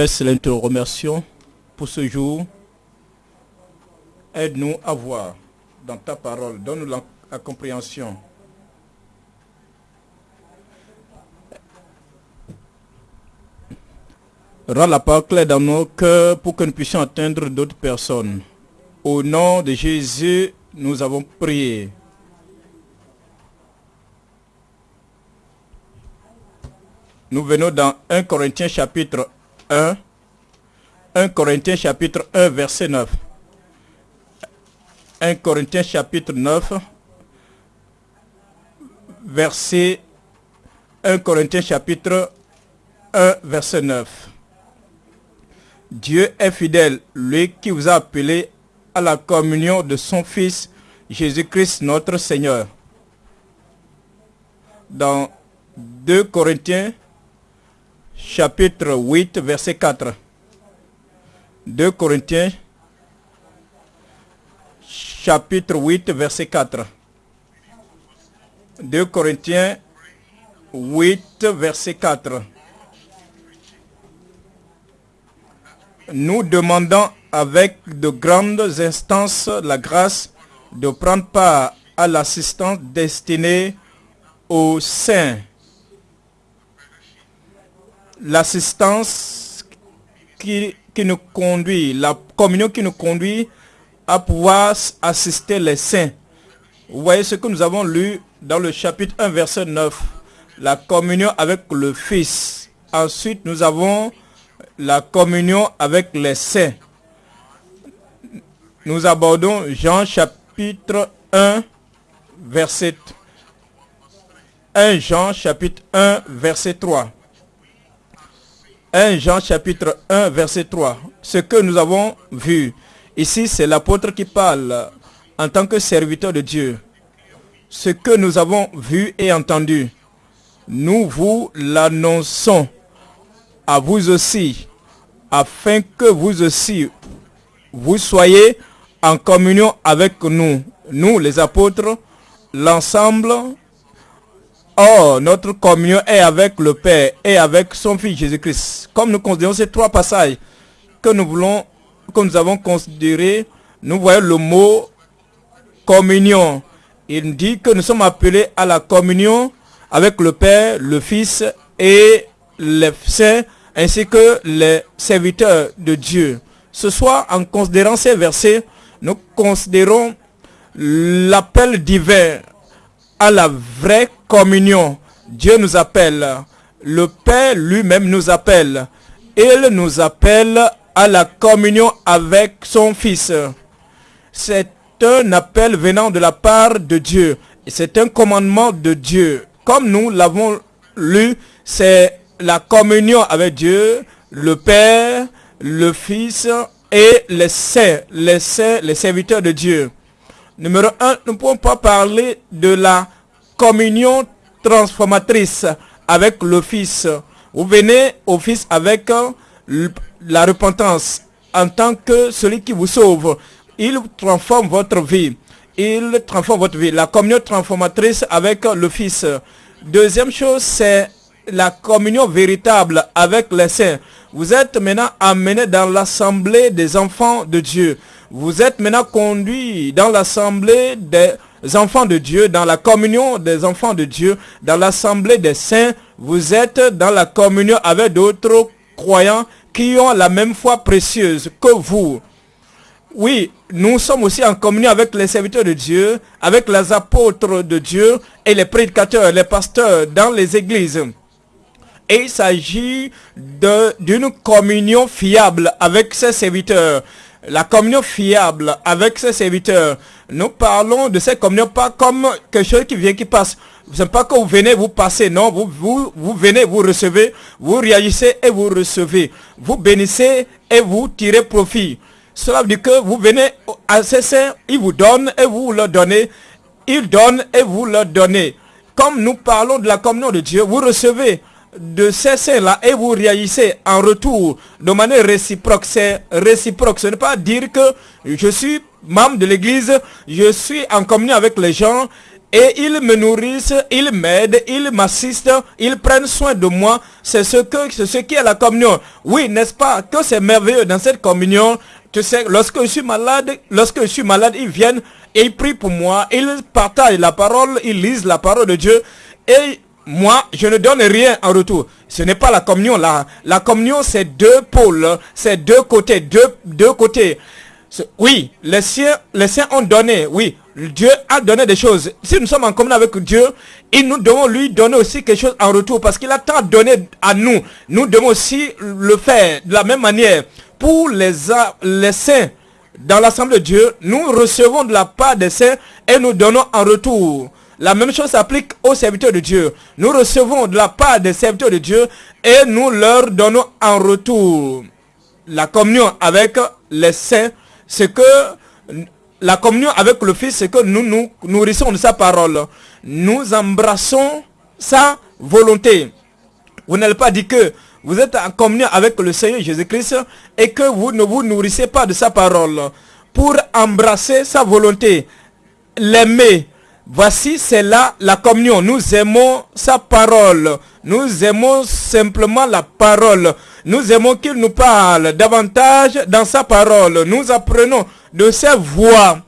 Père Céleste, te remercions pour ce jour. Aide-nous à voir dans ta parole. Donne-nous la, compréhension. Rends la parole claire dans nos cœurs pour que nous puissions atteindre d'autres personnes. Au nom de Jésus, nous avons prié. Nous venons dans 1 Corinthiens chapitre 1. 1 Corinthiens chapitre 1 verset 9. 1 Corinthiens chapitre 9 verset 1 Corinthiens chapitre 1 verset 9. Dieu est fidèle, lui qui vous a appelé à la communion de son Fils Jésus-Christ notre Seigneur. Dans 2 Corinthiens chapitre 8 verset 4. 2 Corinthiens chapitre 8 verset 4. 2 Corinthiens 8 verset 4. Nous demandons avec de grandes instances la grâce de prendre part à l'assistance destinée aux saints. L'assistance qui, nous conduit, la communion qui nous conduit à pouvoir assister les saints. Vous voyez ce que nous avons lu dans le chapitre 1, verset 9. La communion avec le Fils. Ensuite, nous avons la communion avec les saints. Nous abordons Jean chapitre 1, verset 1 Jean chapitre 1, verset 3. 1 Jean chapitre 1, verset 3. Ce que nous avons vu. Ici, c'est l'apôtre qui parle en tant que serviteur de Dieu. Ce que nous avons vu et entendu, nous vous l'annonçons à vous aussi, afin que vous aussi, vous soyez en communion avec nous, nous les apôtres, l'ensemble. Or, notre communion est avec le Père et avec son Fils Jésus-Christ. Comme nous considérons ces trois passages que nous voulons, que nous avons considérés, nous voyons le mot communion. Il dit que nous sommes appelés à la communion avec le Père, le Fils et les saints, ainsi que les serviteurs de Dieu. Ce soir, en considérant ces versets, nous considérons l'appel divin à la vraie communion. Dieu nous appelle. Le Père lui-même nous appelle. Il nous appelle à la communion avec son Fils. C'est un appel venant de la part de Dieu. C'est un commandement de Dieu. Comme nous l'avons lu, c'est la communion avec Dieu, le Père, le Fils et les saints, les saints, les serviteurs de Dieu. Numéro un, nous ne pouvons pas parler de la communion transformatrice avec le Fils. Vous venez au Fils avec la repentance en tant que celui qui vous sauve. Il transforme votre vie. Il transforme votre vie. La communion transformatrice avec le Fils. Deuxième chose, c'est la communion véritable avec les saints. Vous êtes maintenant amené dans l'assemblée des enfants de Dieu. Vous êtes maintenant conduit dans l'assemblée des enfants de Dieu, dans la communion des enfants de Dieu, dans l'assemblée des saints. Vous êtes dans la communion avec d'autres croyants qui ont la même foi précieuse que vous. Oui, nous sommes aussi en communion avec les serviteurs de Dieu, avec les apôtres de Dieu et les prédicateurs, les pasteurs dans les églises. Et il s'agit d'une communion fiable avec ses serviteurs. La communion fiable avec ses serviteurs. Nous parlons de cette communion pas comme quelque chose qui vient, qui passe. Ce n'est pas que vous venez, vous passez. Non, vous, vous, vous venez, vous recevez, vous réagissez et vous recevez. Vous bénissez et vous tirez profit. Cela veut dire que vous venez à ces saints, ils vous donnent et vous leur donnez. Ils donnent et vous leur donnez. Comme nous parlons de la communion de Dieu, vous recevez de ces saints-là et vous réagissez en retour de manière réciproque. C'est réciproque. Ce n'est pas dire que je suis membre de l'église, je suis en communion avec les gens et ils me nourrissent, ils m'aident, ils m'assistent, ils prennent soin de moi. C'est ce que, c'est ce qui est la communion. Oui, n'est-ce pas, que c'est merveilleux dans cette communion? Tu sais, lorsque je suis malade, lorsque je suis malade, ils viennent et ils prient pour moi, ils partagent la parole, ils lisent la parole de Dieu et moi, je ne donne rien en retour. Ce n'est pas la communion là. La communion, c'est deux pôles, c'est deux côtés, deux, deux côtés. Oui, les siens, les siens ont donné, oui, Dieu a donné des choses. Si nous sommes en commun avec Dieu, il nous devons lui donner aussi quelque chose en retour parce qu'il a tant donné à nous. Nous devons aussi le faire de la même manière. Pour les, les saints, dans l'assemblée de Dieu, nous recevons de la part des saints et nous donnons en retour. La même chose s'applique aux serviteurs de Dieu. Nous recevons de la part des serviteurs de Dieu et nous leur donnons en retour. La communion avec les saints c'est que la communion avec le Fils, c'est que nous nous nourrissons de sa parole. Nous embrassons sa volonté. Vous n'allez pas dire que vous êtes en communion avec le Seigneur Jésus-Christ et que vous ne vous nourrissez pas de sa parole. Pour embrasser sa volonté, l'aimer, voici c'est là la communion. Nous aimons sa parole. Nous aimons simplement la parole. Nous aimons qu'il nous parle davantage dans sa parole. Nous apprenons de ses voix.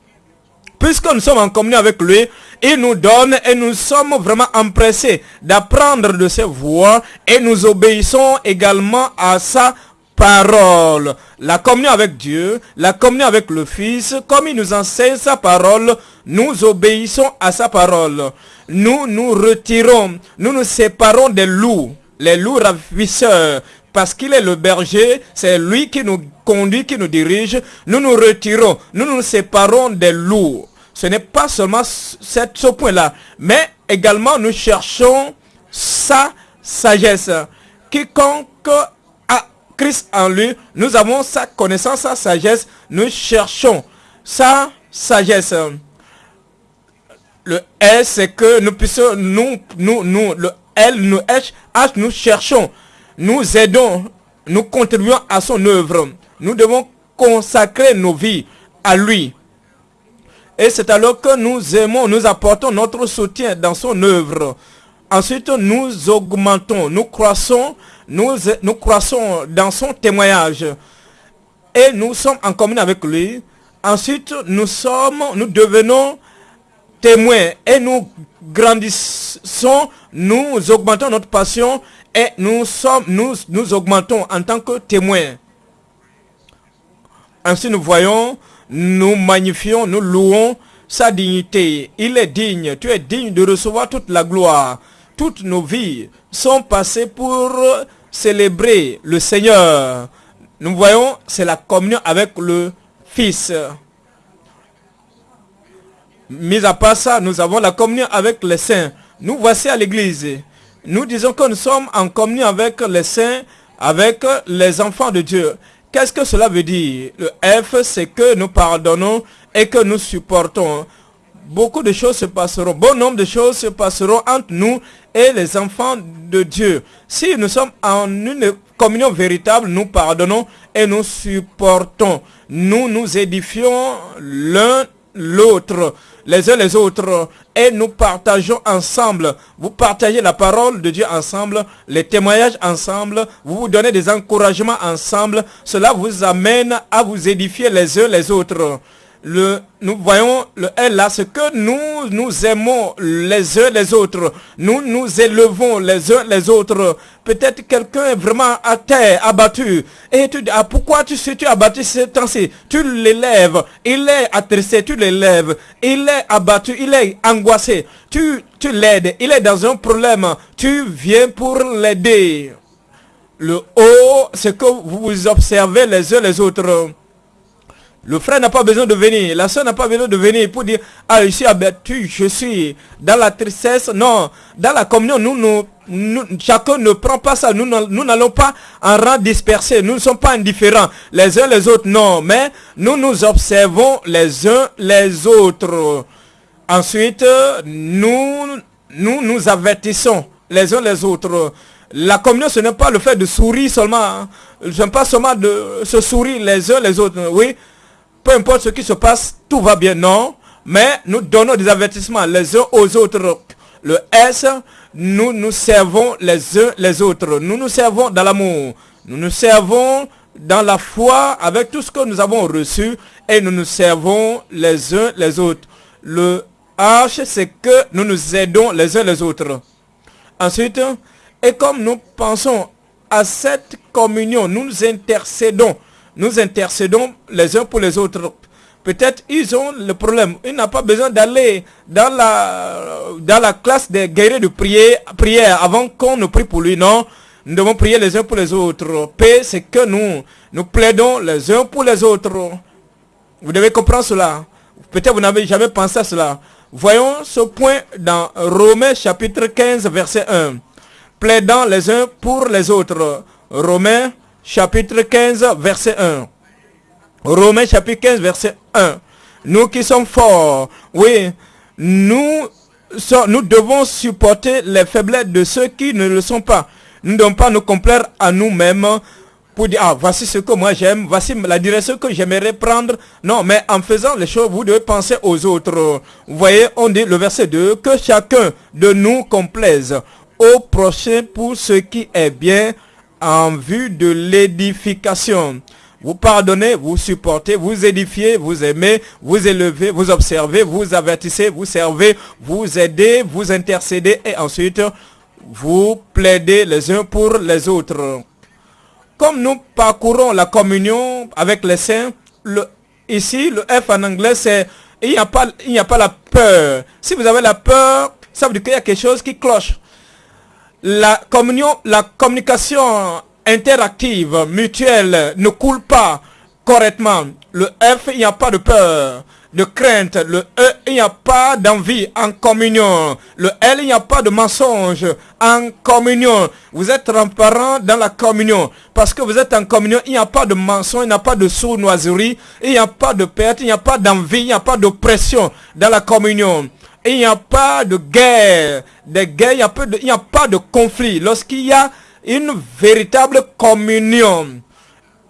Puisque nous sommes en communion avec lui, il nous donne et nous sommes vraiment empressés d'apprendre de ses voix et nous obéissons également à sa parole. La communion avec Dieu, la communion avec le Fils, comme il nous enseigne sa parole, nous obéissons à sa parole. Nous nous retirons, nous nous séparons des loups, les loups ravisseurs, parce qu'il est le berger, c'est lui qui nous conduit, qui nous dirige. Nous nous retirons, nous nous séparons des loups. Ce n'est pas seulement ce point-là, mais également nous cherchons sa sagesse. Quiconque a Christ en lui, nous avons sa connaissance, sa sagesse, nous cherchons sa sagesse. Le S, c'est que nous puissions, nous, nous, nous, le L, nous, H, H, nous cherchons nous aidons, nous contribuons à son œuvre. Nous devons consacrer nos vies à lui. Et c'est alors que nous aimons, nous apportons notre soutien dans son œuvre. Ensuite, nous augmentons, nous croissons, nous, nous croissons dans son témoignage. Et nous sommes en commun avec lui. Ensuite, nous sommes, nous devenons témoins et nous grandissons, nous augmentons notre passion et nous sommes, nous, nous augmentons en tant que témoins. Ainsi nous voyons, nous magnifions, nous louons sa dignité. Il est digne, tu es digne de recevoir toute la gloire. Toutes nos vies sont passées pour célébrer le Seigneur. Nous voyons, c'est la communion avec le Fils. Mis à part ça, nous avons la communion avec les saints. Nous voici à l'église. Nous disons que nous sommes en communion avec les saints, avec les enfants de Dieu. Qu'est-ce que cela veut dire? Le F, c'est que nous pardonnons et que nous supportons. Beaucoup de choses se passeront, bon nombre de choses se passeront entre nous et les enfants de Dieu. Si nous sommes en une communion véritable, nous pardonnons et nous supportons. Nous nous édifions l'un l'autre les uns les autres et nous partageons ensemble. Vous partagez la parole de Dieu ensemble, les témoignages ensemble, vous vous donnez des encouragements ensemble. Cela vous amène à vous édifier les uns les autres le, nous voyons le L là, ce que nous nous aimons les uns les autres. Nous nous élevons les uns les autres. Peut-être quelqu'un est vraiment à terre, abattu. Et tu dis, ah, pourquoi tu suis-tu abattu ce temps-ci Tu l'élèves. Il est attristé, tu l'élèves. Il est abattu, il est angoissé. Tu, tu l'aides. Il est dans un problème. Tu viens pour l'aider. Le haut, c'est que vous observez les uns les autres. Le frère n'a pas besoin de venir, la soeur n'a pas besoin de venir pour dire, ah, je suis abattu, je suis dans la tristesse. Non, dans la communion, nous, nous, chacun ne prend pas ça. Nous n'allons pas en rang dispersé. Nous ne sommes pas indifférents les uns les autres, non. Mais nous nous observons les uns les autres. Ensuite, nous nous, nous avertissons les uns les autres. La communion, ce n'est pas le fait de sourire seulement. Hein. Ce n'est pas seulement de se sourire les uns les autres. Oui, peu importe ce qui se passe, tout va bien. Non, mais nous donnons des avertissements les uns aux autres. Le S, nous nous servons les uns les autres. Nous nous servons dans l'amour. Nous nous servons dans la foi avec tout ce que nous avons reçu et nous nous servons les uns les autres. Le H, c'est que nous nous aidons les uns les autres. Ensuite, et comme nous pensons à cette communion, nous nous intercédons. Nous intercédons les uns pour les autres. Peut-être ils ont le problème. Il n'a pas besoin d'aller dans la, dans la classe des guerriers de prière, prière avant qu'on ne prie pour lui. Non, nous devons prier les uns pour les autres. Paix, c'est que nous, nous plaidons les uns pour les autres. Vous devez comprendre cela. Peut-être vous n'avez jamais pensé à cela. Voyons ce point dans Romains chapitre 15 verset 1. Plaidant les uns pour les autres. Romains chapitre 15 verset 1. Romains chapitre 15 verset 1. Nous qui sommes forts, oui, nous, nous devons supporter les faiblesses de ceux qui ne le sont pas. Nous ne devons pas nous complaire à nous-mêmes pour dire, ah, voici ce que moi j'aime, voici la direction que j'aimerais prendre. Non, mais en faisant les choses, vous devez penser aux autres. Vous voyez, on dit le verset 2, que chacun de nous complaise au prochain pour ce qui est bien en vue de l'édification. Vous pardonnez, vous supportez, vous édifiez, vous aimez, vous élevez, vous observez, vous avertissez, vous servez, vous aidez, vous intercédez et ensuite vous plaidez les uns pour les autres. Comme nous parcourons la communion avec les saints, ici le F en anglais c'est il n'y a, pas, il n'y a pas la peur. Si vous avez la peur, ça veut dire qu'il y a quelque chose qui cloche. La communion, la communication interactive, mutuelle, ne coule pas correctement. Le F, il n'y a pas de peur, de crainte. Le E, il n'y a pas d'envie en communion. Le L, il n'y a pas de mensonge en communion. Vous êtes transparent dans la communion. Parce que vous êtes en communion, il n'y a pas de mensonge, il n'y a pas de sournoiserie, il n'y a pas de perte, il n'y a pas d'envie, il n'y a pas d'oppression dans la communion. Il n'y a pas de guerre, de guerre, il n'y a, pas de conflit. Lorsqu'il y a une véritable communion.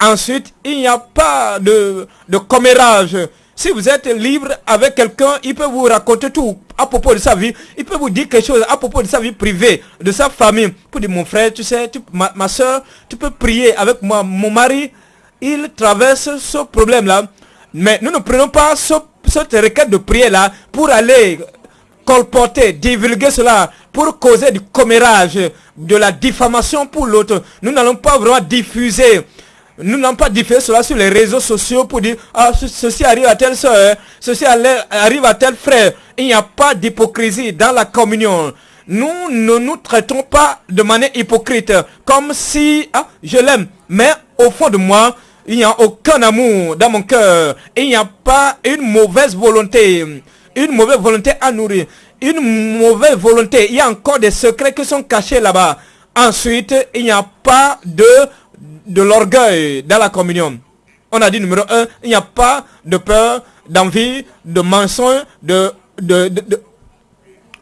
Ensuite, il n'y a pas de, commérage. Si vous êtes libre avec quelqu'un, il peut vous raconter tout à propos de sa vie. Il peut vous dire quelque chose à propos de sa vie privée, de sa famille. Pour dire, mon frère, tu sais, ma, ma soeur, tu peux prier avec moi. Mon mari, il traverse ce problème-là. Mais nous ne prenons pas ce, cette requête de prière-là pour aller colporter, divulguer cela pour causer du commérage, de la diffamation pour l'autre. Nous n'allons pas vraiment diffuser. Nous n'allons pas diffuser cela sur les réseaux sociaux pour dire ah ceci arrive à telle soeur, ceci arrive à tel frère. Il n'y a pas d'hypocrisie dans la communion. Nous ne nous traitons pas de manière hypocrite, comme si ah, je l'aime, mais au fond de moi, il n'y a aucun amour dans mon cœur. Il n'y a pas une mauvaise volonté une mauvaise volonté à nourrir, une mauvaise volonté. Il y a encore des secrets qui sont cachés là-bas. Ensuite, il n'y a pas de, de l'orgueil dans la communion. On a dit numéro un, il n'y a pas de peur, d'envie, de mensonge, de, de, de, de.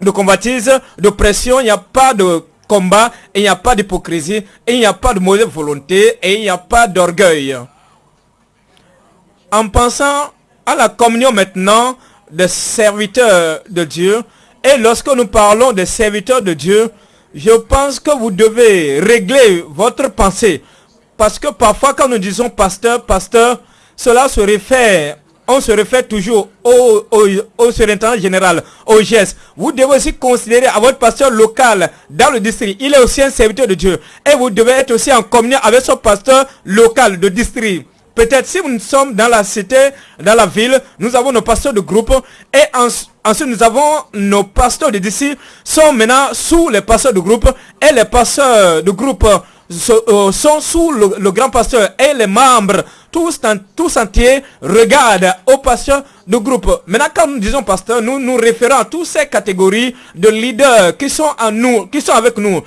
Il n'y a pas de combat, il n'y a pas d'hypocrisie, il n'y a pas de mauvaise volonté et il n'y a pas d'orgueil. En pensant à la communion maintenant, des serviteurs de Dieu. Et lorsque nous parlons des serviteurs de Dieu, je pense que vous devez régler votre pensée. Parce que parfois quand nous disons pasteur, pasteur, cela se réfère, on se réfère toujours au, au, au surintendant général, au GES. Vous devez aussi considérer à votre pasteur local dans le district. Il est aussi un serviteur de Dieu. Et vous devez être aussi en communion avec son pasteur local de district. Peut-être si nous sommes dans la cité, dans la ville, nous avons nos pasteurs de groupe et ensuite nous avons nos pasteurs de d'ici sont maintenant sous les pasteurs de groupe et les pasteurs de groupe euh, sont sous le, grand pasteur et les membres tous, entiers regardent aux pasteurs de groupe. Maintenant, quand nous disons pasteur, nous nous référons à toutes ces catégories de leaders qui sont en nous, qui sont avec nous.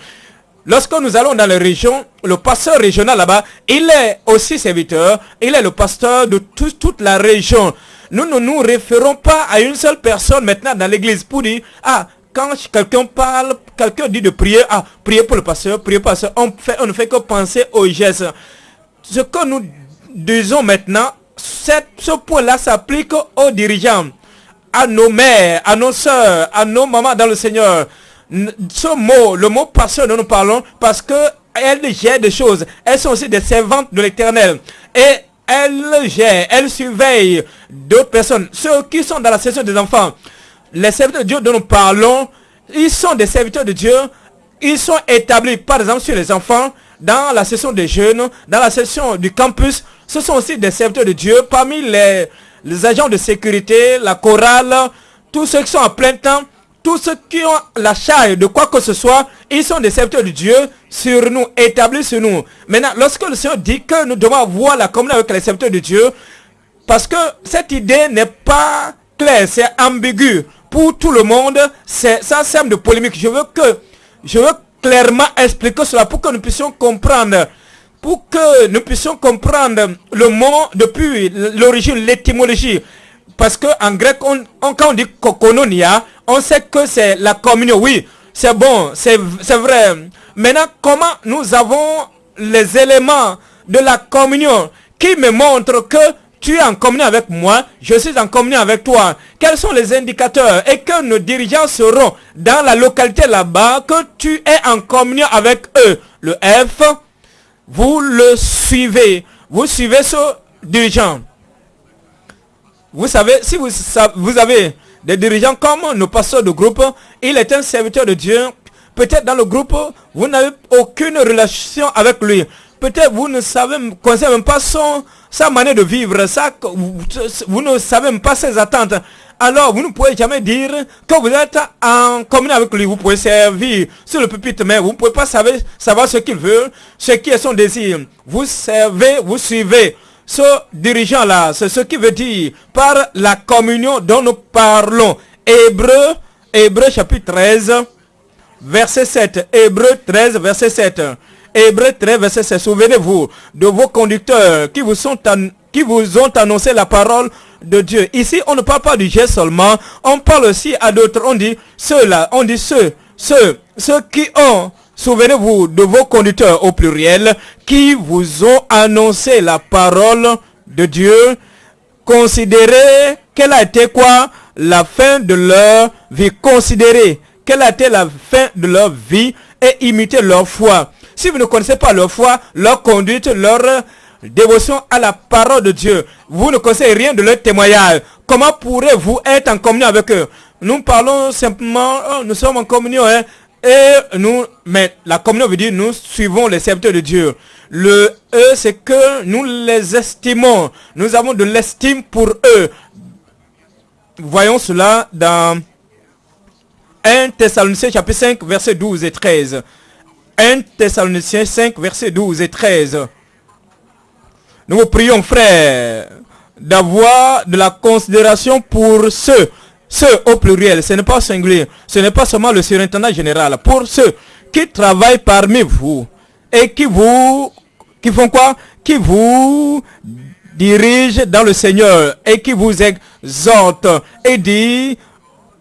Lorsque nous allons dans les régions, le pasteur régional là-bas, il est aussi serviteur, il est le pasteur de toute la région. Nous ne nous référons pas à une seule personne maintenant dans l'église pour dire, ah, quand quelqu'un parle, quelqu'un dit de prier, ah, prier pour le pasteur, prier pour le pasteur, on, fait, on ne fait que penser aux gestes. Ce que nous disons maintenant, ce point-là s'applique aux dirigeants à nos mères, à nos soeurs, à nos mamans dans le Seigneur. Ce mot, le mot pasteur dont nous parlons, parce que elles gèrent des choses. Elles sont aussi des servantes de l'éternel. Et elles gèrent, elles surveillent d'autres personnes. Ceux qui sont dans la session des enfants, les serviteurs de Dieu dont nous parlons, ils sont des serviteurs de Dieu. Ils sont établis, par exemple, sur les enfants, dans la session des jeunes, dans la session du campus. Ce sont aussi des serviteurs de Dieu. Parmi les, les agents de sécurité, la chorale, tous ceux qui sont en plein temps, tous ceux qui ont la charge de quoi que ce soit, ils sont des serviteurs de Dieu sur nous, établis sur nous. Maintenant, lorsque le Seigneur dit que nous devons avoir la communion avec les serviteurs de Dieu, parce que cette idée n'est pas claire, c'est ambigu pour tout le monde, c'est ça sème de polémique. Je veux que, je veux clairement expliquer cela pour que nous puissions comprendre, pour que nous puissions comprendre le mot depuis l'origine, l'étymologie. Parce que en grec, on, quand on dit kokononia, on sait que c'est la communion. Oui, c'est bon, c'est vrai. Maintenant, comment nous avons les éléments de la communion qui me montrent que tu es en communion avec moi, je suis en communion avec toi? Quels sont les indicateurs Et que nos dirigeants seront dans la localité là-bas, que tu es en communion avec eux? Le F, vous le suivez. Vous suivez ce dirigeant. Vous savez, si vous, vous avez des dirigeants comme nos pasteurs de groupe, il est un serviteur de Dieu. Peut-être dans le groupe, vous n'avez aucune relation avec lui. Peut-être vous ne savez, même pas son, sa manière de vivre, vous, ne savez même pas ses attentes. Alors, vous ne pouvez jamais dire que vous êtes en communion avec lui. Vous pouvez servir sur le pupitre, mais vous ne pouvez pas savoir, savoir ce qu'il veut, ce qui est son désir. Vous servez, vous suivez ce dirigeant-là, c'est ce qui veut dire par la communion dont nous parlons. Hébreu, Hébreu chapitre 13, verset 7. Hébreu 13, verset 7. Hébreu 13, verset 7. Souvenez-vous de vos conducteurs qui vous, ont annoncé la parole de Dieu. Ici, on ne parle pas du geste seulement, on parle aussi à d'autres. On dit ceux-là, on dit ceux, ceux, ceux qui ont Souvenez-vous de vos conducteurs au pluriel qui vous ont annoncé la parole de Dieu. Considérez quelle a été quoi? La fin de leur vie. Considérez quelle a été la fin de leur vie et imitez leur foi. Si vous ne connaissez pas leur foi, leur conduite, leur dévotion à la parole de Dieu, vous ne connaissez rien de leur témoignage. Comment pourrez-vous être en communion avec eux? Nous parlons simplement, nous sommes en communion, hein, et nous, mais la communion veut dire nous suivons les serviteurs de Dieu. Le E, c'est que nous les estimons. Nous avons de l'estime pour eux. Voyons cela dans 1 Thessaloniciens chapitre 5 verset 12 et 13. 1 Thessaloniciens 5 verset 12 et 13. Nous vous prions frères d'avoir de la considération pour ceux ceux au pluriel, ce n'est pas singulier, ce n'est pas seulement le surintendant général. Pour ceux qui travaillent parmi vous et qui vous, qui font quoi? Qui vous dirigent dans le Seigneur et qui vous exhortent et dit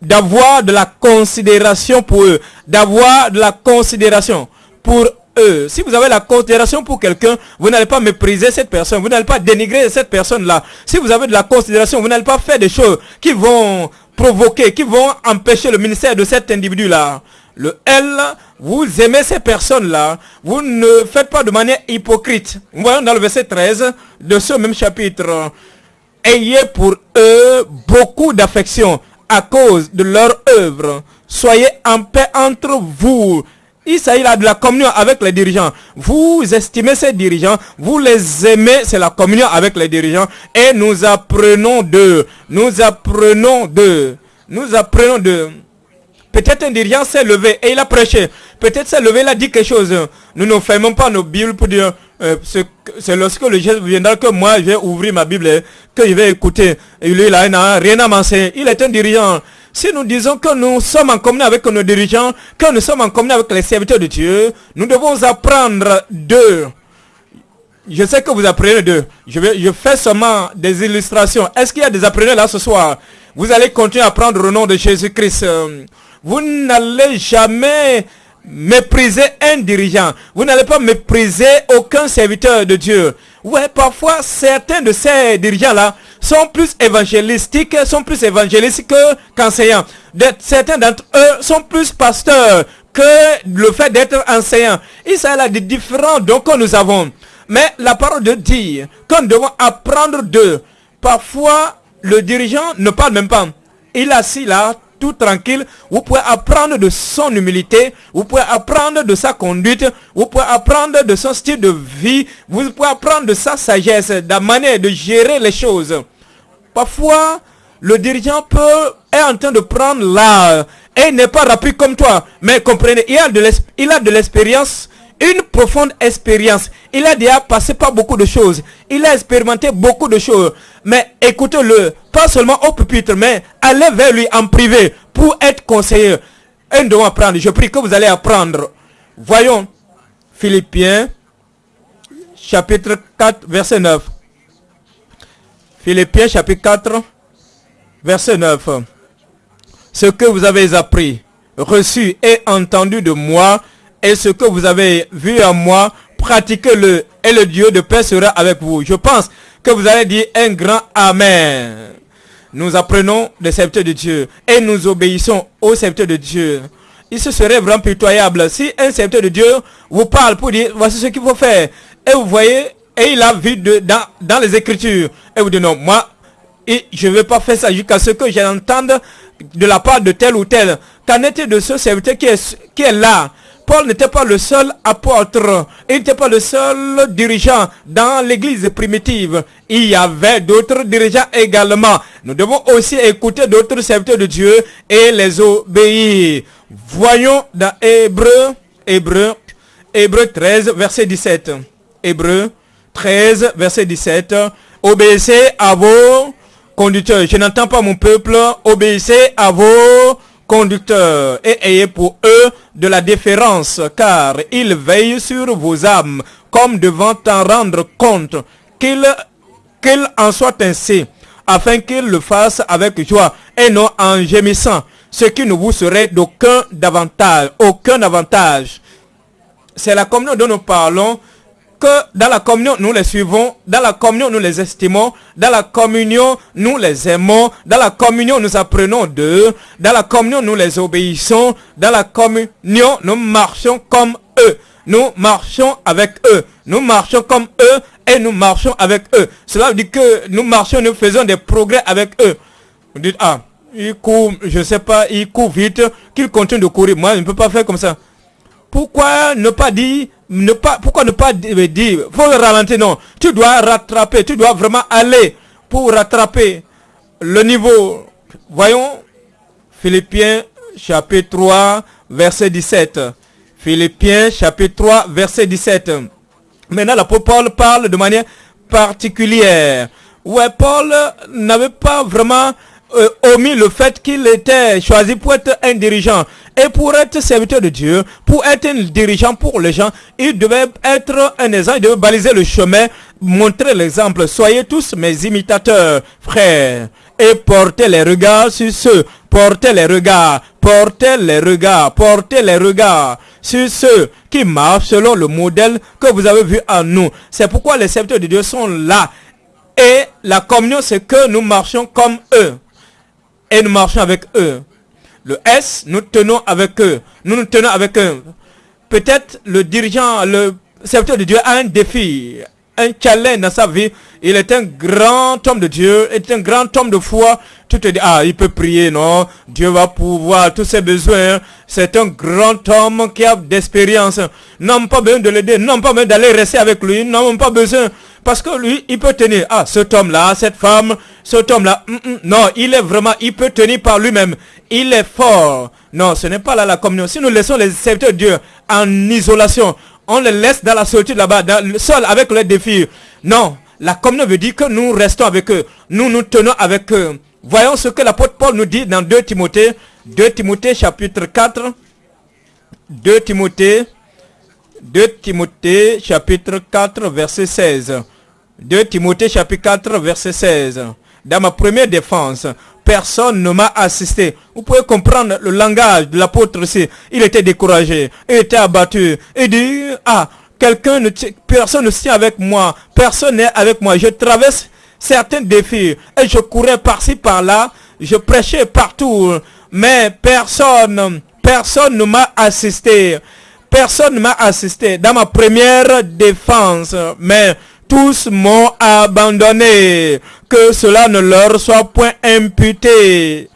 d'avoir de la considération pour eux, d'avoir de la considération pour eux. Si vous avez la considération pour quelqu'un, vous n'allez pas mépriser cette personne, vous n'allez pas dénigrer cette personne-là. Si vous avez de la considération, vous n'allez pas faire des choses qui vont provoquer, qui vont empêcher le ministère de cet individu-là. Le L, vous aimez ces personnes-là, vous ne faites pas de manière hypocrite. Voyons dans le verset 13 de ce même chapitre. Ayez pour eux beaucoup d'affection à cause de leur œuvre. Soyez en paix entre vous il s'agit là de la communion avec les dirigeants. Vous estimez ces dirigeants, vous les aimez, c'est la communion avec les dirigeants. Et nous apprenons de, nous apprenons de, nous apprenons de. Peut-être un dirigeant s'est levé et il a prêché. Peut-être s'est levé, il a dit quelque chose. Nous ne fermons pas nos Bibles pour dire, euh, c'est lorsque le geste viendra que moi je vais ouvrir ma Bible, que je vais écouter. Et lui, il n'a rien à m'enseigner. Il est un dirigeant. Si nous disons que nous sommes en communion avec nos dirigeants, que nous sommes en communion avec les serviteurs de Dieu, nous devons apprendre d'eux. Je sais que vous apprenez d'eux. Je, je fais seulement des illustrations. Est-ce qu'il y a des apprenants là ce soir? Vous allez continuer à apprendre au nom de Jésus-Christ. Vous n'allez jamais mépriser un dirigeant. Vous n'allez pas mépriser aucun serviteur de Dieu. Ouais, parfois, certains de ces dirigeants-là sont plus évangélistiques, sont plus évangélistes qu'enseignants. certains d'entre eux sont plus pasteurs que le fait d'être enseignants. Il s'agit là des différents dons que nous avons. Mais la parole de dire que nous devons apprendre d'eux. Parfois, le dirigeant ne parle même pas. Il est assis là, tout tranquille. Vous pouvez apprendre de son humilité. Vous pouvez apprendre de sa conduite. Vous pouvez apprendre de son style de vie. Vous pouvez apprendre de sa sagesse, de la manière de gérer les choses. Parfois, le dirigeant peut est en train de prendre l'art et n'est pas rapide comme toi. Mais comprenez, il a de l'expérience une profonde expérience. Il a déjà passé par beaucoup de choses. Il a expérimenté beaucoup de choses. Mais écoutez-le, pas seulement au pupitre, mais allez vers lui en privé pour être conseiller. Un doit apprendre. Je prie que vous allez apprendre. Voyons Philippiens chapitre 4 verset 9. Philippiens chapitre 4 verset 9. Ce que vous avez appris, reçu et entendu de moi, et ce que vous avez vu en moi, pratiquez-le et le Dieu de paix sera avec vous. Je pense que vous allez dire un grand Amen. Nous apprenons des serviteurs de Dieu et nous obéissons aux serviteurs de Dieu. Il se serait vraiment pitoyable si un serviteur de Dieu vous parle pour dire voici ce qu'il faut faire. Et vous voyez, et il a vu dans, les Écritures. Et vous dites non, moi, je ne vais pas faire ça jusqu'à ce que j'entende de la part de tel ou tel. Qu'en est-il de ce serviteur qui est là? Paul n'était pas le seul apôtre, il n'était pas le seul dirigeant dans l'église primitive. Il y avait d'autres dirigeants également. Nous devons aussi écouter d'autres serviteurs de Dieu et les obéir. Voyons dans Hébreu, Hébreu, Hébreu 13, verset 17. Hébreu 13, verset 17. Obéissez à vos conducteurs. Je n'entends pas mon peuple. Obéissez à vos et ayez pour eux de la déférence, car ils veillent sur vos âmes, comme devant en rendre compte, qu'il en soit ainsi, afin qu'ils le fassent avec joie et non en gémissant, ce qui ne vous serait d'aucun avantage, aucun avantage. C'est la communion dont nous parlons, dans la communion, nous les suivons, dans la communion, nous les estimons, dans la communion, nous les aimons, dans la communion, nous apprenons d'eux, dans la communion, nous les obéissons, dans la communion, nous marchons comme eux. Nous marchons avec eux. Nous marchons comme eux et nous marchons avec eux. Cela veut dire que nous marchons, nous faisons des progrès avec eux. Vous dites, ah, il court, je sais pas, il court vite, qu'il continue de courir. Moi, je ne peux pas faire comme ça. Pourquoi ne pas dire ne pas, pourquoi ne pas dire, faut ralentir, non. Tu dois rattraper, tu dois vraiment aller pour rattraper le niveau. Voyons, Philippiens chapitre 3, verset 17. Philippiens chapitre 3, verset 17. Maintenant, l'apôtre Paul parle de manière particulière. Ouais, Paul n'avait pas vraiment euh, omis le fait qu'il était choisi pour être un dirigeant. Et pour être serviteur de Dieu, pour être un dirigeant pour les gens, il devait être un exemple, il devait baliser le chemin, montrer l'exemple. Soyez tous mes imitateurs, frères, et portez les regards sur ceux, portez les regards, portez les regards, portez les regards sur ceux qui marchent selon le modèle que vous avez vu en nous. C'est pourquoi les serviteurs de Dieu sont là. Et la communion, c'est que nous marchons comme eux. Et nous marchons avec eux. Le S, nous tenons avec eux. Nous nous tenons avec eux. Peut-être le dirigeant, le serviteur de Dieu a un défi, un challenge dans sa vie. Il est un grand homme de Dieu, est un grand homme de foi. Tu te dis, ah, il peut prier, non? Dieu va pouvoir tous ses besoins. C'est un grand homme qui a d'expérience. Non, pas besoin de l'aider, non, pas besoin d'aller rester avec lui, non, pas besoin. Parce que lui, il peut tenir. Ah, cet homme-là, cette femme, cet homme-là. Mm, mm, non, il est vraiment, il peut tenir par lui-même. Il est fort. Non, ce n'est pas là la communion. Si nous laissons les serviteurs de Dieu en isolation, on les laisse dans la solitude là-bas, seul avec les défis. Non, la communion veut dire que nous restons avec eux. Nous nous tenons avec eux. Voyons ce que l'apôtre Paul nous dit dans 2 Timothée. 2 Timothée chapitre 4. 2 Timothée. 2 Timothée chapitre 4 verset 16. 2 Timothée chapitre 4 verset 16. Dans ma première défense, personne ne m'a assisté. Vous pouvez comprendre le langage de l'apôtre ici. Il était découragé, il était abattu. Il dit, ah, quelqu'un ne personne ne tient avec moi, personne n'est avec moi. Je traverse certains défis et je courais par-ci par-là, je prêchais partout, mais personne, personne ne m'a assisté. Personne ne m'a assisté dans ma première défense, mais tous m'ont abandonné. Que cela ne leur soit point imputé.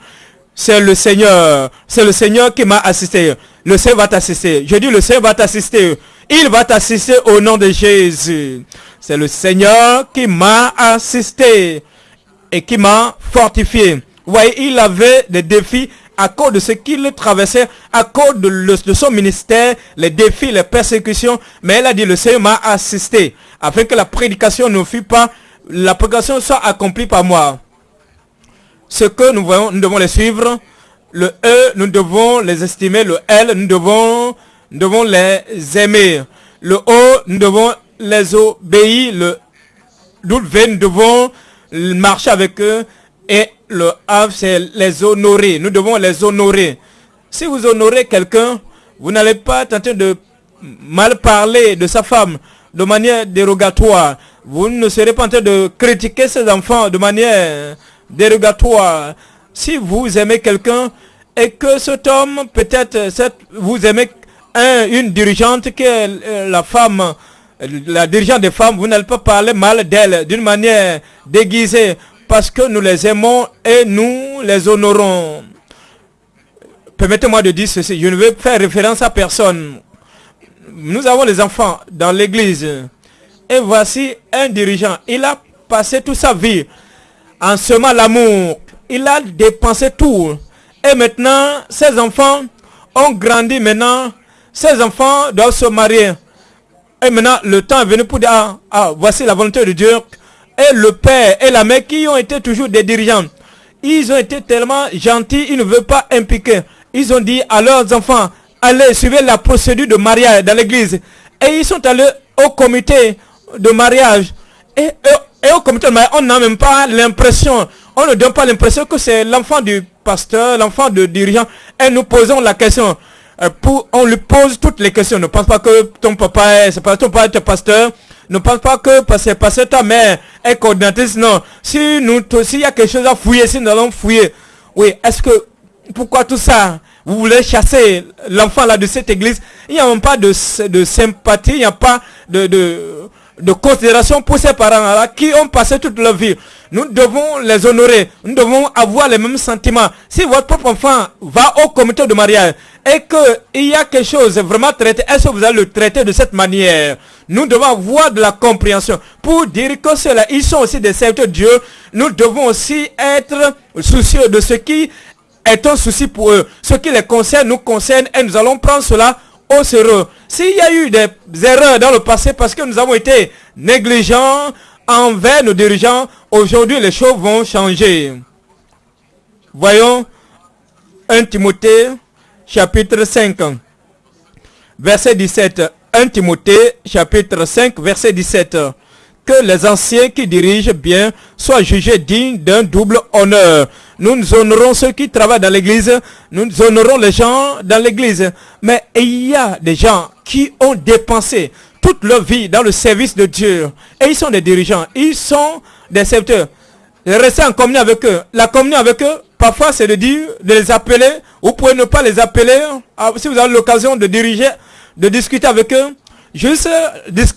C'est le Seigneur. C'est le Seigneur qui m'a assisté. Le Seigneur va t'assister. Je dis le Seigneur va t'assister. Il va t'assister au nom de Jésus. C'est le Seigneur qui m'a assisté et qui m'a fortifié. Vous voyez, il avait des défis à cause de ce qu'il traversait, à cause de, son ministère, les défis, les persécutions. Mais elle a dit, le Seigneur m'a assisté, afin que la prédication ne fût pas, la prédication soit accomplie par moi. Ce que nous voyons, nous devons les suivre. Le E, nous devons les estimer. Le L, nous devons, devons les aimer. Le O, nous devons les obéir. Le W, nous devons marcher avec eux. Et le Havre, c'est les honorer. Nous devons les honorer. Si vous honorez quelqu'un, vous n'allez pas tenter de mal parler de sa femme de manière dérogatoire. Vous ne serez pas en train de critiquer ses enfants de manière dérogatoire. Si vous aimez quelqu'un et que cet homme, peut-être, vous aimez une dirigeante qui est euh, la femme, la dirigeante des femmes, vous n'allez pas parler mal d'elle d'une manière déguisée parce que nous les aimons et nous les honorons. Permettez-moi de dire ceci, je ne veux faire référence à personne. Nous avons les enfants dans l'église. Et voici un dirigeant. Il a passé toute sa vie en semant l'amour. Il a dépensé tout. Et maintenant, ses enfants ont grandi maintenant. Ses enfants doivent se marier. Et maintenant, le temps est venu pour dire, ah, ah voici la volonté de Dieu et le père et la mère qui ont été toujours des dirigeants. Ils ont été tellement gentils, ils ne veulent pas impliquer. Ils ont dit à leurs enfants, allez, suivez la procédure de mariage dans l'église. Et ils sont allés au comité de mariage. Et, au comité de mariage, on n'a même pas l'impression, on ne donne pas l'impression que c'est l'enfant du pasteur, l'enfant de dirigeant. Et nous posons la question. Euh, on lui pose toutes les questions. Ne pense pas que ton papa est, ton est pasteur. Ne pense pas que parce parce que ta mère est coordinatrice. Non. Si nous, s'il y a quelque chose à fouiller, si nous allons fouiller. Oui, est-ce que, pourquoi tout ça? Vous voulez chasser l'enfant là de cette église Il n'y a même pas de, de sympathie, il n'y a pas de, de, de considération pour ces parents-là qui ont passé toute leur vie. Nous devons les honorer. Nous devons avoir les mêmes sentiments. Si votre propre enfant va au comité de mariage et qu'il y a quelque chose vraiment traité, est-ce que vous allez le traiter de cette manière? Nous devons avoir de la compréhension pour dire que cela, ils sont aussi des serviteurs de Dieu. Nous devons aussi être soucieux de ce qui est un souci pour eux. Ce qui les concerne nous concerne et nous allons prendre cela au sérieux. S'il y a eu des erreurs dans le passé parce que nous avons été négligents envers nos dirigeants, aujourd'hui les choses vont changer. Voyons 1 Timothée chapitre 5 verset 17. 1 Timothée chapitre 5 verset 17 que les anciens qui dirigent bien soient jugés dignes d'un double honneur. Nous, honorons ceux qui travaillent dans l'église, nous honorons les gens dans l'église. Mais il y a des gens qui ont dépensé toute leur vie dans le service de Dieu. Et ils sont des dirigeants, ils sont des serviteurs. Restez en communion avec eux. La communion avec eux, parfois c'est de dire, de les appeler. Vous pouvez ne pas les appeler. Ah, si vous avez l'occasion de diriger, de discuter avec eux, juste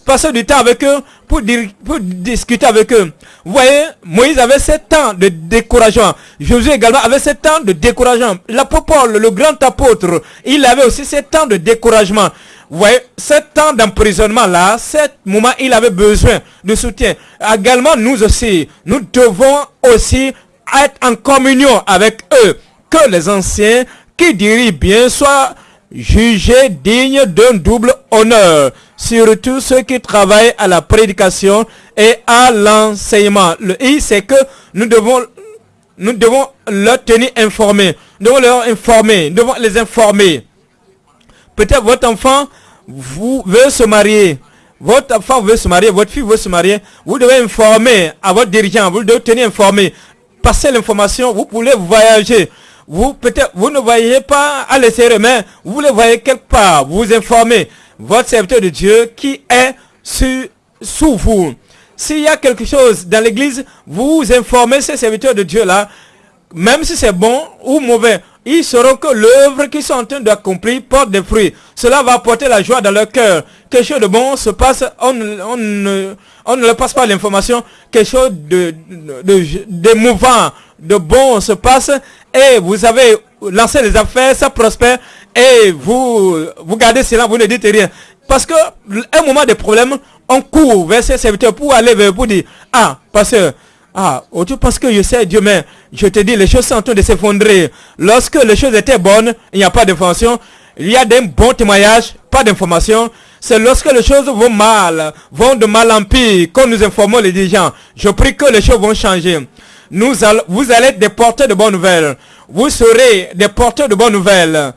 passer du temps avec eux pour, discuter avec eux. Vous voyez, Moïse avait sept temps de découragement. Josué également avait sept temps de découragement. L'apôtre Paul, le grand apôtre, il avait aussi sept temps de découragement. Vous voyez, sept temps d'emprisonnement là, sept moments, il avait besoin de soutien. Également, nous aussi, nous devons aussi être en communion avec eux. Que les anciens qui dirigent bien soient jugés dignes d'un double honneur, surtout ceux qui travaillent à la prédication et à l'enseignement. Le I, c'est que nous devons, nous devons leur tenir informés. Nous devons leur informer, nous devons les informer. Peut-être votre enfant vous veut se marier. Votre enfant veut se marier, votre fille veut se marier. Vous devez informer à votre dirigeant, vous devez tenir informé. passer l'information, vous pouvez voyager. Vous peut-être vous ne voyez pas à l'extérieur, mais vous le voyez quelque part. Vous informez votre serviteur de Dieu qui est sous vous. S'il y a quelque chose dans l'église, vous informez ces serviteurs de Dieu là, même si c'est bon ou mauvais, ils sauront que l'œuvre qu'ils sont en train d'accomplir porte des fruits. Cela va apporter la joie dans leur cœur. Quelque chose de bon se passe, on, ne, on ne leur passe pas l'information. Quelque chose de, de, de, mouvant, de bon se passe et vous avez lancé les affaires, ça prospère et vous, vous gardez cela, vous ne dites rien. Parce que un moment de problème, on court vers ces serviteurs pour aller vers vous dire, ah, pasteur, ah, tu parce que je sais Dieu, mais je te dis, les choses sont en train de s'effondrer. Lorsque les choses étaient bonnes, il n'y a pas d'information. Il y a des bons témoignages, pas d'information. C'est lorsque les choses vont mal, vont de mal en pire, quand nous informons les dirigeants. Je prie que les choses vont changer. Nous vous allez être des porteurs de bonnes nouvelles. Vous serez des porteurs de bonnes nouvelles.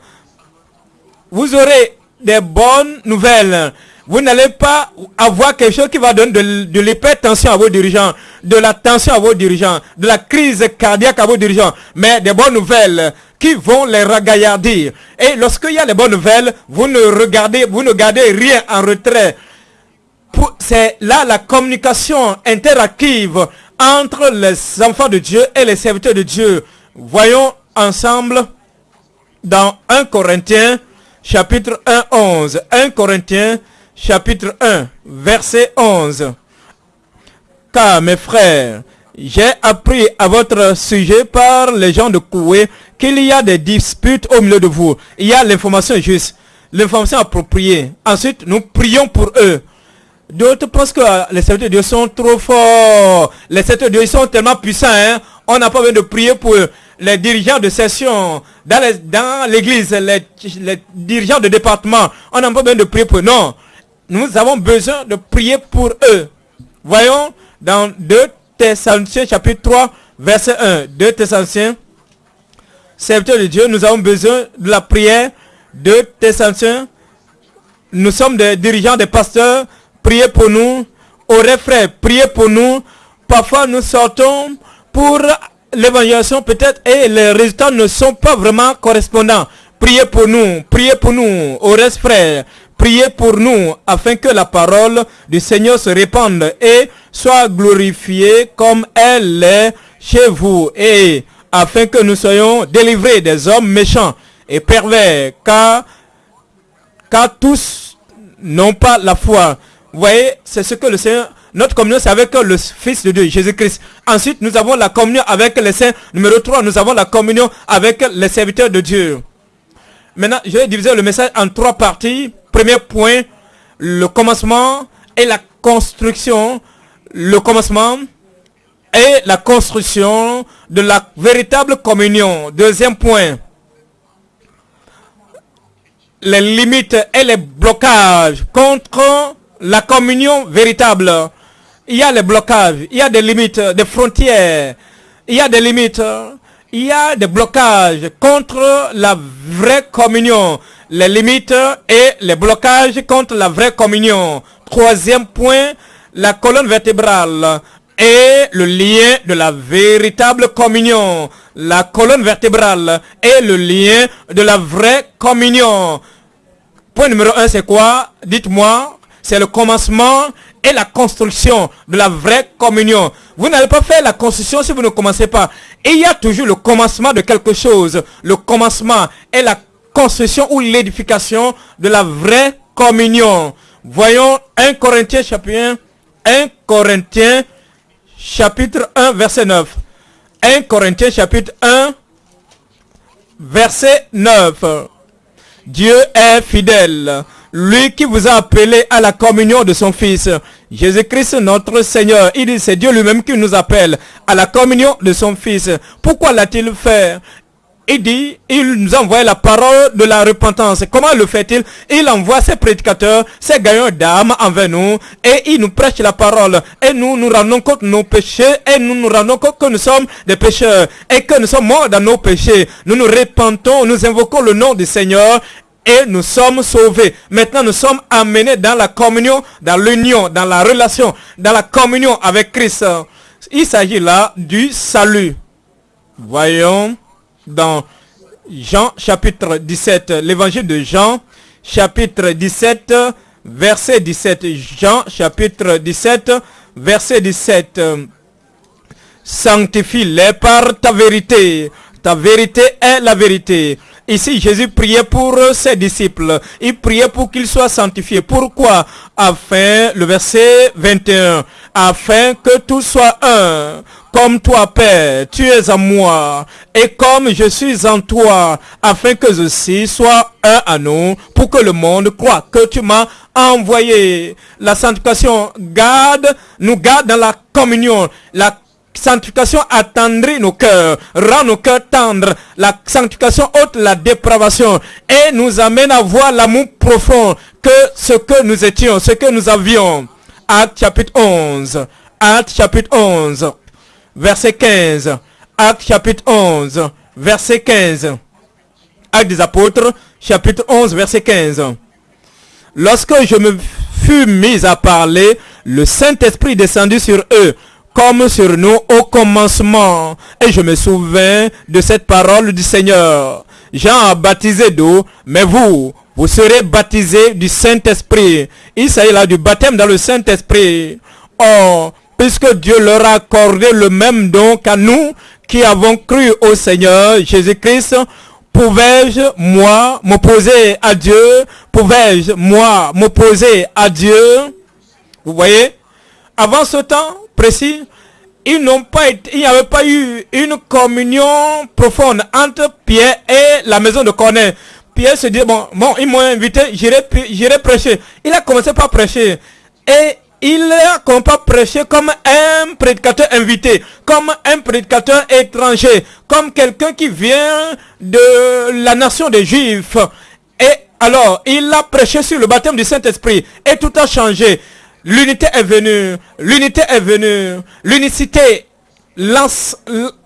Vous aurez des bonnes nouvelles vous n'allez pas avoir quelque chose qui va donner de, de l'hypertension à vos dirigeants, de la tension à vos dirigeants, de la crise cardiaque à vos dirigeants, mais des bonnes nouvelles qui vont les ragaillardir. Et lorsqu'il y a les bonnes nouvelles, vous ne regardez, vous ne gardez rien en retrait. C'est là la communication interactive entre les enfants de Dieu et les serviteurs de Dieu. Voyons ensemble dans 1 Corinthiens chapitre 1, 11. 1 Corinthiens chapitre 1, verset 11. Car mes frères, j'ai appris à votre sujet par les gens de Koué qu'il y a des disputes au milieu de vous. Il y a l'information juste, l'information appropriée. Ensuite, nous prions pour eux. D'autres pensent que les serviteurs de Dieu sont trop forts. Les serviteurs de Dieu sont tellement puissants. Hein. On n'a pas besoin de prier pour. Les dirigeants de session dans l'église, les, les, dirigeants de département, on n'a pas besoin de prier pour eux. Non nous avons besoin de prier pour eux. Voyons dans 2 Thessaloniciens chapitre 3 verset 1. 2 Thessaloniciens, serviteur de Dieu, nous avons besoin de la prière. 2 Thessaloniciens, nous sommes des dirigeants, des pasteurs, priez pour nous. Au frères, priez pour nous. Parfois nous sortons pour l'évangélisation peut-être et les résultats ne sont pas vraiment correspondants. Priez pour nous, priez pour nous, au reste frère. Priez pour nous afin que la parole du Seigneur se répande et soit glorifiée comme elle est chez vous et afin que nous soyons délivrés des hommes méchants et pervers car, car tous n'ont pas la foi. Vous voyez, c'est ce que le Seigneur notre communion, c'est avec le Fils de Dieu, Jésus-Christ. Ensuite, nous avons la communion avec les saints. Numéro 3, nous avons la communion avec les serviteurs de Dieu. Maintenant, je vais diviser le message en trois parties. Premier point, le commencement et la construction. Le commencement et la construction de la véritable communion. Deuxième point, les limites et les blocages contre la communion véritable. Il y a les blocages, il y a des limites, des frontières, il y a des limites, il y a des blocages contre la vraie communion les limites et les blocages contre la vraie communion. Troisième point, la colonne vertébrale et le lien de la véritable communion. La colonne vertébrale et le lien de la vraie communion. Point numéro un, c'est quoi? Dites-moi, c'est le commencement et la construction de la vraie communion. Vous n'allez pas faire la construction si vous ne commencez pas. Il y a toujours le commencement de quelque chose. Le commencement et la construction ou l'édification de la vraie communion. Voyons 1 Corinthiens chapitre 1, 1 Corinthiens chapitre 1 verset 9. 1 Corinthiens chapitre 1 verset 9. Dieu est fidèle, lui qui vous a appelé à la communion de son Fils. Jésus-Christ notre Seigneur, il dit c'est Dieu lui-même qui nous appelle à la communion de son Fils. Pourquoi l'a-t-il fait? Il dit, il nous envoie la parole de la repentance. Comment le fait-il? Il envoie ses prédicateurs, ses gagnants d'âme envers nous, et il nous prêche la parole. Et nous nous rendons compte de nos péchés, et nous nous rendons compte que nous sommes des pécheurs, et que nous sommes morts dans nos péchés. Nous nous repentons, nous invoquons le nom du Seigneur, et nous sommes sauvés. Maintenant, nous sommes amenés dans la communion, dans l'union, dans la relation, dans la communion avec Christ. Il s'agit là du salut. Voyons dans Jean chapitre 17, l'évangile de Jean chapitre 17, verset 17. Jean chapitre 17, verset 17. Sanctifie-les par ta vérité. Ta vérité est la vérité. Ici, Jésus priait pour ses disciples. Il priait pour qu'ils soient sanctifiés. Pourquoi? Afin, le verset 21, afin que tout soit un. Comme toi, Père, tu es en moi, et comme je suis en toi, afin que ceci soit un à nous, pour que le monde croit que tu m'as envoyé. La sanctification garde, nous garde dans la communion. Sanctification attendrit nos cœurs, rend nos cœurs tendres. La sanctification ôte la dépravation et nous amène à voir l'amour profond que ce que nous étions, ce que nous avions. Acte chapitre 11. Acte chapitre 11. Verset 15. Acte chapitre 11. Verset 15. Acte des apôtres, chapitre 11, verset 15. Lorsque je me fus mis à parler, le Saint-Esprit descendit sur eux comme sur nous au commencement. Et je me souviens de cette parole du Seigneur. Jean a baptisé d'eau, mais vous, vous serez baptisés du Saint-Esprit. Il s'agit là du baptême dans le Saint-Esprit. Oh, puisque Dieu leur a accordé le même don qu'à nous qui avons cru au Seigneur Jésus-Christ, pouvais-je, moi, m'opposer à Dieu? Pouvais-je, moi, m'opposer à Dieu? Vous voyez? Avant ce temps, précis, ils n'ont pas il n'y avait pas eu une communion profonde entre Pierre et la maison de Corneille. Pierre se dit, bon, bon, ils m'ont invité, j'irai prêcher. Il a commencé par prêcher. Et il a commencé par prêcher comme un prédicateur invité, comme un prédicateur étranger, comme quelqu'un qui vient de la nation des Juifs. Et alors, il a prêché sur le baptême du Saint-Esprit. Et tout a changé. L'unité est venue. L'unité est venue. L'unicité lance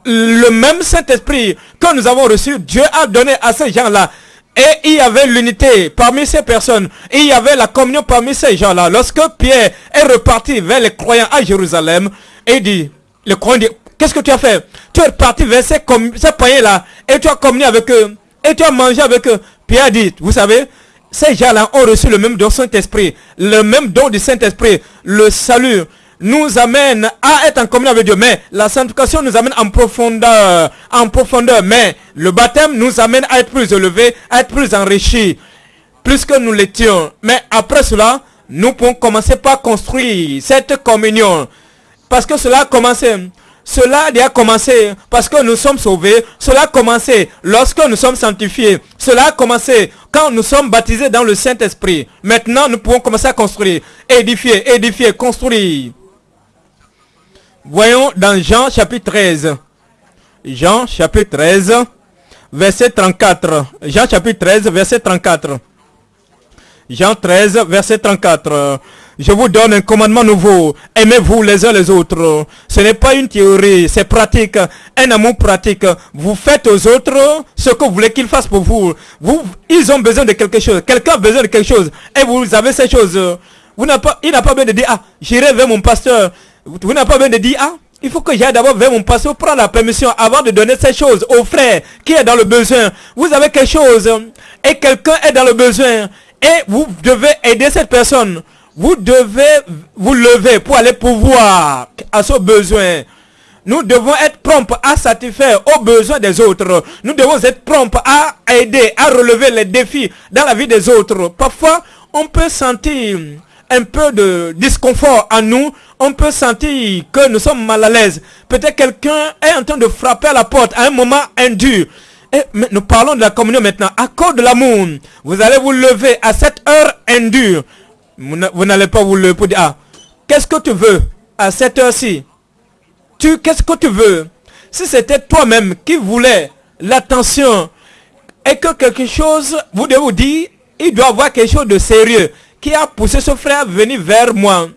le même Saint-Esprit que nous avons reçu. Dieu a donné à ces gens-là. Et il y avait l'unité parmi ces personnes. Et il y avait la communion parmi ces gens-là. Lorsque Pierre est reparti vers les croyants à Jérusalem, et dit, le croyant dit, qu'est-ce que tu as fait? Tu es reparti vers ces, ces là et tu as communié avec eux. Et tu as mangé avec eux. Pierre dit, vous savez, ces gens-là ont reçu le même don Saint-Esprit, le même don du Saint-Esprit, le salut nous amène à être en communion avec Dieu. Mais la sanctification nous amène en profondeur, en profondeur. Mais le baptême nous amène à être plus élevé, à être plus enrichi, plus que nous l'étions. Mais après cela, nous pouvons commencer par construire cette communion. Parce que cela a commencé. Cela a commencé parce que nous sommes sauvés. Cela a commencé lorsque nous sommes sanctifiés. Cela a commencé quand nous sommes baptisés dans le Saint-Esprit. Maintenant, nous pouvons commencer à construire, édifier, édifier, construire. Voyons dans Jean chapitre 13. Jean chapitre 13, verset 34. Jean chapitre 13, verset 34. Jean 13, verset 34. Je vous donne un commandement nouveau. Aimez-vous les uns les autres. Ce n'est pas une théorie, c'est pratique. Un amour pratique. Vous faites aux autres ce que vous voulez qu'ils fassent pour vous. vous. Ils ont besoin de quelque chose. Quelqu'un a besoin de quelque chose. Et vous avez ces choses. Vous pas, il n'a pas besoin de dire, ah, j'irai vers mon pasteur. Vous n'avez pas besoin de dire, ah, il faut que j'aille d'abord vers mon pasteur, prendre la permission avant de donner ces choses au frère qui est dans le besoin. Vous avez quelque chose et quelqu'un est dans le besoin et vous devez aider cette personne. Vous devez vous lever pour aller pouvoir à ce besoin. Nous devons être prompts à satisfaire aux besoins des autres. Nous devons être prompts à aider, à relever les défis dans la vie des autres. Parfois, on peut sentir un peu de disconfort à nous, on peut sentir que nous sommes mal à l'aise. Peut-être quelqu'un est en train de frapper à la porte à un moment indu. Et nous parlons de la communion maintenant. À cause de l'amour, vous allez vous lever à cette heure indue. Vous n'allez pas vous lever pour dire, ah, qu'est-ce que tu veux à cette heure-ci? Tu, qu'est-ce que tu veux? Si c'était toi-même qui voulais l'attention et que quelque chose, vous devez vous dire, il doit avoir quelque chose de sérieux qui a poussé ce frère à venir vers moi.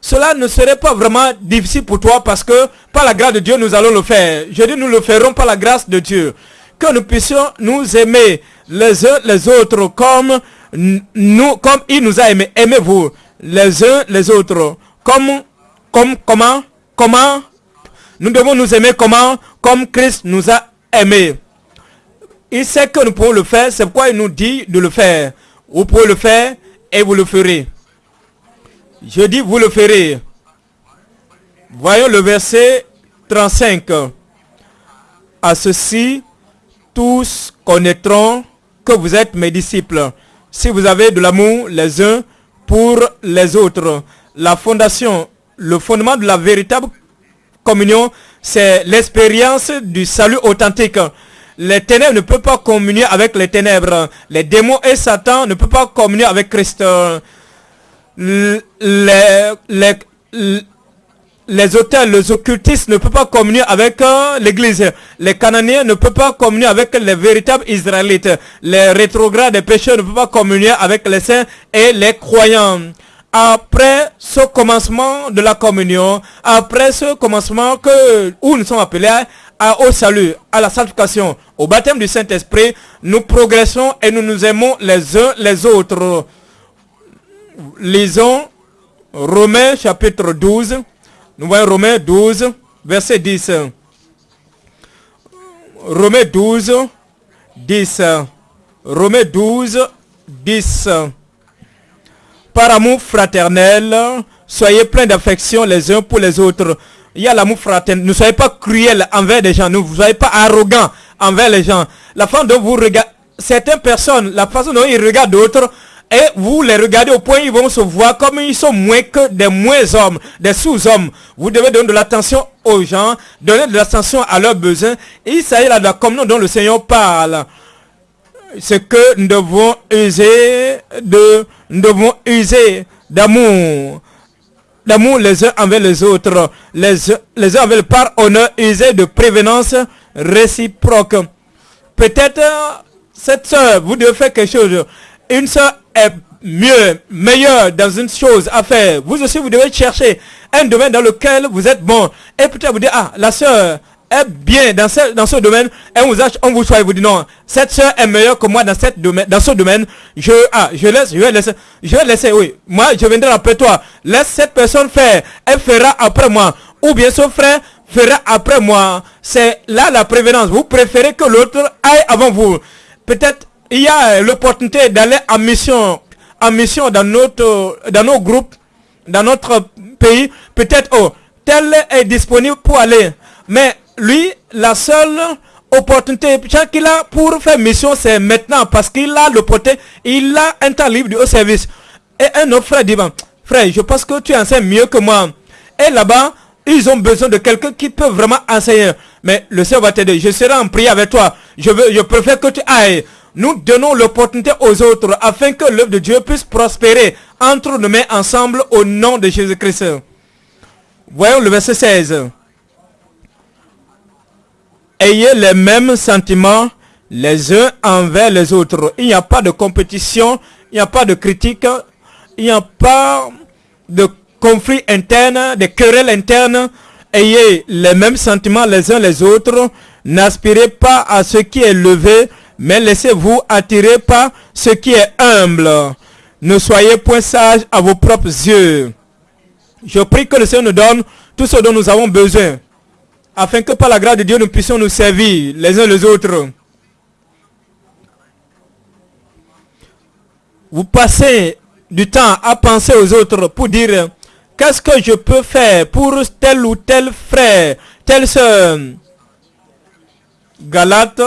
Cela ne serait pas vraiment difficile pour toi parce que par la grâce de Dieu, nous allons le faire. Je dis, nous le ferons par la grâce de Dieu. Que nous puissions nous aimer les uns les autres comme nous, comme il nous a aimés. Aimez-vous les uns les autres. Comme, comme, comment, comment? Nous devons nous aimer comment? Comme Christ nous a aimés. Il sait que nous pouvons le faire, c'est pourquoi il nous dit de le faire. Vous pouvez le faire et vous le ferez. Je dis vous le ferez. Voyons le verset 35. À ceci, tous connaîtront que vous êtes mes disciples. Si vous avez de l'amour les uns pour les autres. La fondation, le fondement de la véritable communion, c'est l'expérience du salut authentique. Les ténèbres ne peuvent pas communier avec les ténèbres. Les démons et Satan ne peuvent pas communier avec Christ. Les, les, hôtels, les occultistes ne peuvent pas communier avec euh, l'église. Les Cananéens ne peuvent pas communier avec les véritables Israélites. Les rétrogrades des pécheurs ne peuvent pas communier avec les saints et les croyants. Après ce commencement de la communion, après ce commencement que, où nous sommes appelés à, au salut, à la sanctification, au baptême du Saint-Esprit, nous progressons et nous nous aimons les uns les autres. Lisons Romains chapitre 12, nous voyons Romains 12, verset 10. Romains 12, 10. Romains 12, 10. Par amour fraternel, soyez pleins d'affection les uns pour les autres. Il y a l'amour fraternel. Ne soyez pas cruels envers les gens. Ne soyez pas arrogants envers les gens. La façon dont vous regardez, certaines personnes, la façon dont ils regardent d'autres, et vous les regardez au point ils vont se voir comme ils sont moins que des moins hommes, des sous-hommes. Vous devez donner de l'attention aux gens, donner de l'attention à leurs besoins. Il s'agit là de la communion dont le Seigneur parle. C'est que nous devons user de, nous devons user d'amour. D'amour les uns envers les autres. Les, les uns avec par honneur, user de prévenance réciproque. Peut-être, cette soeur, vous devez faire quelque chose. Une soeur est mieux, meilleur dans une chose à faire. Vous aussi, vous devez chercher un domaine dans lequel vous êtes bon. Et peut-être vous dire, ah, la soeur est bien dans ce, dans ce domaine. Et on vous, on vous choisit, vous dit non, cette soeur est meilleure que moi dans, cette domaine, dans ce domaine. Je, ah, je laisse, je vais laisser, je vais laisser, oui. Moi, je viendrai après toi. Laisse cette personne faire. Elle fera après moi. Ou bien son frère fera après moi. C'est là la prévenance. Vous préférez que l'autre aille avant vous. Peut-être il y a l'opportunité d'aller en mission, en mission dans notre, dans nos groupes, dans notre pays. Peut-être, oh, tel est disponible pour aller. Mais lui, la seule opportunité qu'il a pour faire mission, c'est maintenant parce qu'il a l'opportunité, il a un temps libre au service. Et un autre frère dit, frère, je pense que tu enseignes mieux que moi. Et là-bas, ils ont besoin de quelqu'un qui peut vraiment enseigner. Mais le Seigneur va t'aider. Je serai en prière avec toi. Je veux, je préfère que tu ailles nous donnons l'opportunité aux autres afin que l'œuvre de Dieu puisse prospérer entre nos mains ensemble au nom de Jésus-Christ. Voyons le verset 16. Ayez les mêmes sentiments les uns envers les autres. Il n'y a pas de compétition, il n'y a pas de critique, il n'y a pas de conflit interne, de querelles internes. Ayez les mêmes sentiments les uns les autres. N'aspirez pas à ce qui est levé, mais laissez-vous attirer par ce qui est humble. Ne soyez point sages à vos propres yeux. Je prie que le Seigneur nous donne tout ce dont nous avons besoin, afin que par la grâce de Dieu, nous puissions nous servir les uns les autres. Vous passez du temps à penser aux autres pour dire, qu'est-ce que je peux faire pour tel ou tel frère, telle soeur. Galate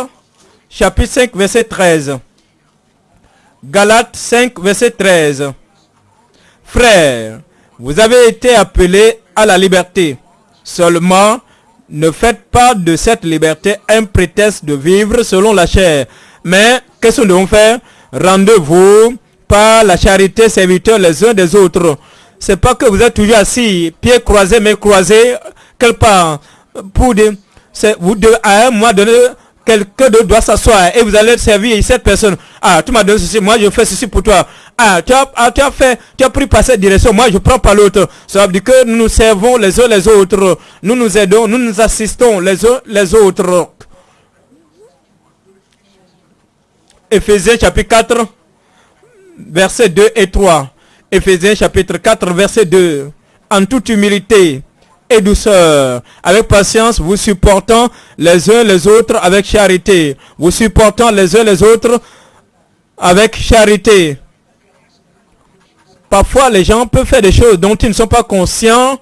chapitre 5, verset 13. Galates 5, verset 13. Frères, vous avez été appelés à la liberté. Seulement, ne faites pas de cette liberté un prétexte de vivre selon la chair. Mais, qu'est-ce que nous devons faire? Rendez-vous par la charité serviteurs les uns des autres. C'est pas que vous êtes toujours assis, pieds croisés, mais croisés, quelque part. Pour dire, vous devez à un moment donné quelqu'un d'autre doit s'asseoir et vous allez servir cette personne. Ah, tu m'as donné ceci, moi je fais ceci pour toi. Ah, tu as, ah, tu as fait, tu as pris par cette direction, moi je prends pas l'autre. Ça veut dire que nous nous servons les uns les autres. Nous nous aidons, nous nous assistons les uns les autres. Ephésiens chapitre 4, versets 2 et 3. Ephésiens chapitre 4, verset 2. En toute humilité, et douceur. Avec patience, vous supportant les uns les autres avec charité. Vous supportant les uns les autres avec charité. Parfois, les gens peuvent faire des choses dont ils ne sont pas conscients.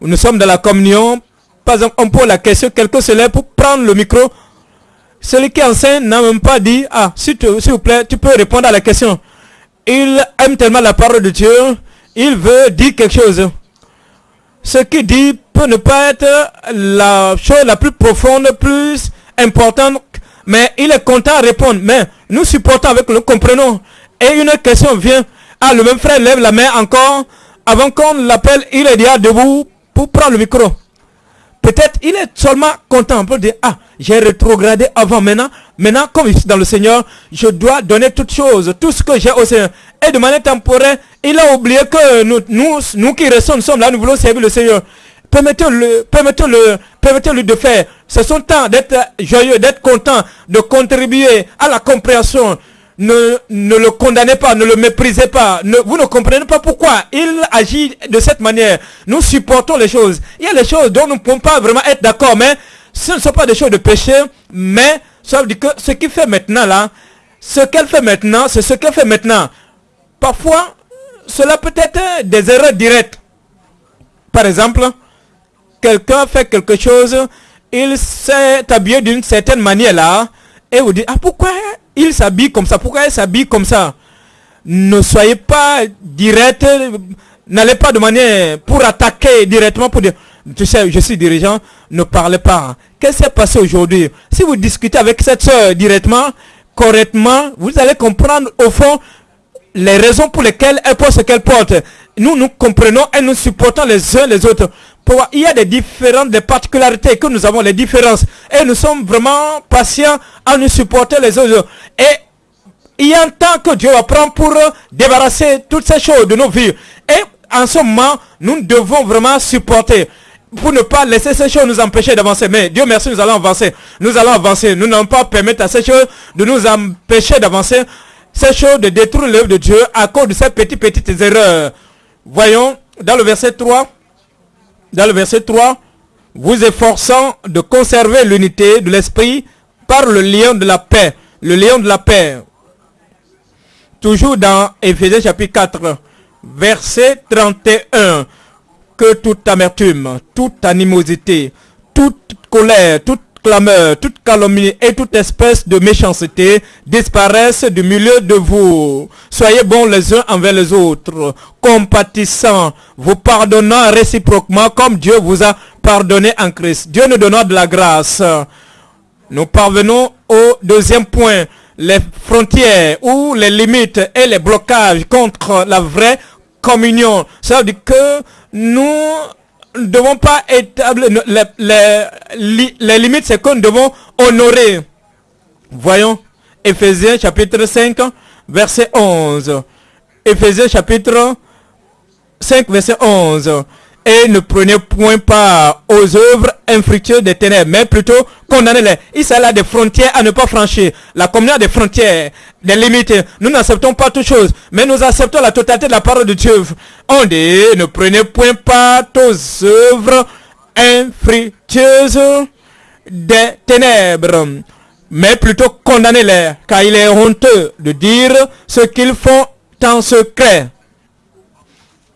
Nous sommes dans la communion. Par exemple, on pose la question, quelqu'un se lève pour prendre le micro. Celui qui enseigne n'a même pas dit, ah, s'il vous plaît, tu peux répondre à la question. Il aime tellement la parole de Dieu, il veut dire quelque chose. Ce qu'il dit peut ne pas être la chose la plus profonde, plus importante, mais il est content de répondre. Mais nous supportons avec le comprenons. Et une question vient. Ah, le même frère lève la main encore. Avant qu'on l'appelle, il est déjà debout pour prendre le micro. Peut-être il est seulement content dire, ah, j'ai rétrogradé avant maintenant. Maintenant, comme je suis dans le Seigneur, je dois donner toutes choses, tout ce que j'ai au Seigneur. Et de manière temporaire, il a oublié que nous, nous, nous qui restons, nous sommes là, nous voulons servir le Seigneur. Permettez-le, permettez-le, permettez-lui de faire. C'est son temps d'être joyeux, d'être content, de contribuer à la compréhension ne, le condamnez pas, ne le méprisez pas. Vous ne comprenez pas pourquoi il agit de cette manière. Nous supportons les choses. Il y a des choses dont nous ne pouvons pas vraiment être d'accord, mais ce ne sont pas des choses de péché, mais que ce qu'il fait maintenant là, ce qu'elle fait maintenant, c'est ce qu'elle fait maintenant. Parfois, cela peut être des erreurs directes. Par exemple, quelqu'un fait quelque chose, il s'est habillé d'une certaine manière là, et vous dites, ah pourquoi il s'habille comme ça? Pourquoi il s'habille comme ça? Ne soyez pas direct, n'allez pas de manière pour attaquer directement, pour dire, tu sais, je suis dirigeant, ne parlez pas. Qu'est-ce qui s'est passé aujourd'hui? Si vous discutez avec cette soeur directement, correctement, vous allez comprendre au fond les raisons pour lesquelles elle porte ce qu'elle porte. Nous, nous comprenons et nous supportons les uns les autres il y a des différentes, des particularités que nous avons, les différences. Et nous sommes vraiment patients à nous supporter les autres. Et il y a un temps que Dieu va prendre pour débarrasser toutes ces choses de nos vies. Et en ce moment, nous devons vraiment supporter pour ne pas laisser ces choses nous empêcher d'avancer. Mais Dieu merci, nous allons avancer. Nous allons avancer. Nous n'allons pas permettre à ces choses de nous empêcher d'avancer. Ces choses de détruire l'œuvre de Dieu à cause de ces petites, petites erreurs. Voyons dans le verset 3 dans le verset 3, vous efforçant de conserver l'unité de l'esprit par le lien de la paix. Le lien de la paix. Toujours dans Ephésiens chapitre 4, verset 31. Que toute amertume, toute animosité, toute colère, toute clameur, toute calomnie et toute espèce de méchanceté disparaissent du milieu de vous. Soyez bons les uns envers les autres, compatissants, vous pardonnant réciproquement comme Dieu vous a pardonné en Christ. Dieu nous donnera de la grâce. Nous parvenons au deuxième point, les frontières ou les limites et les blocages contre la vraie communion. Ça veut dire que nous ne devons pas établir les, limites, c'est que nous devons honorer. Voyons, Ephésiens chapitre 5, verset 11. Ephésiens chapitre 5, verset 11 et ne prenez point part aux œuvres infructueuses des ténèbres, mais plutôt condamnez-les. Il s'agit là des frontières à ne pas franchir. La communion a des frontières, des limites. Nous n'acceptons pas toutes choses, mais nous acceptons la totalité de la parole de Dieu. On dit, ne prenez point part aux œuvres infructueuses des ténèbres, mais plutôt condamnez-les, car il est honteux de dire ce qu'ils font en secret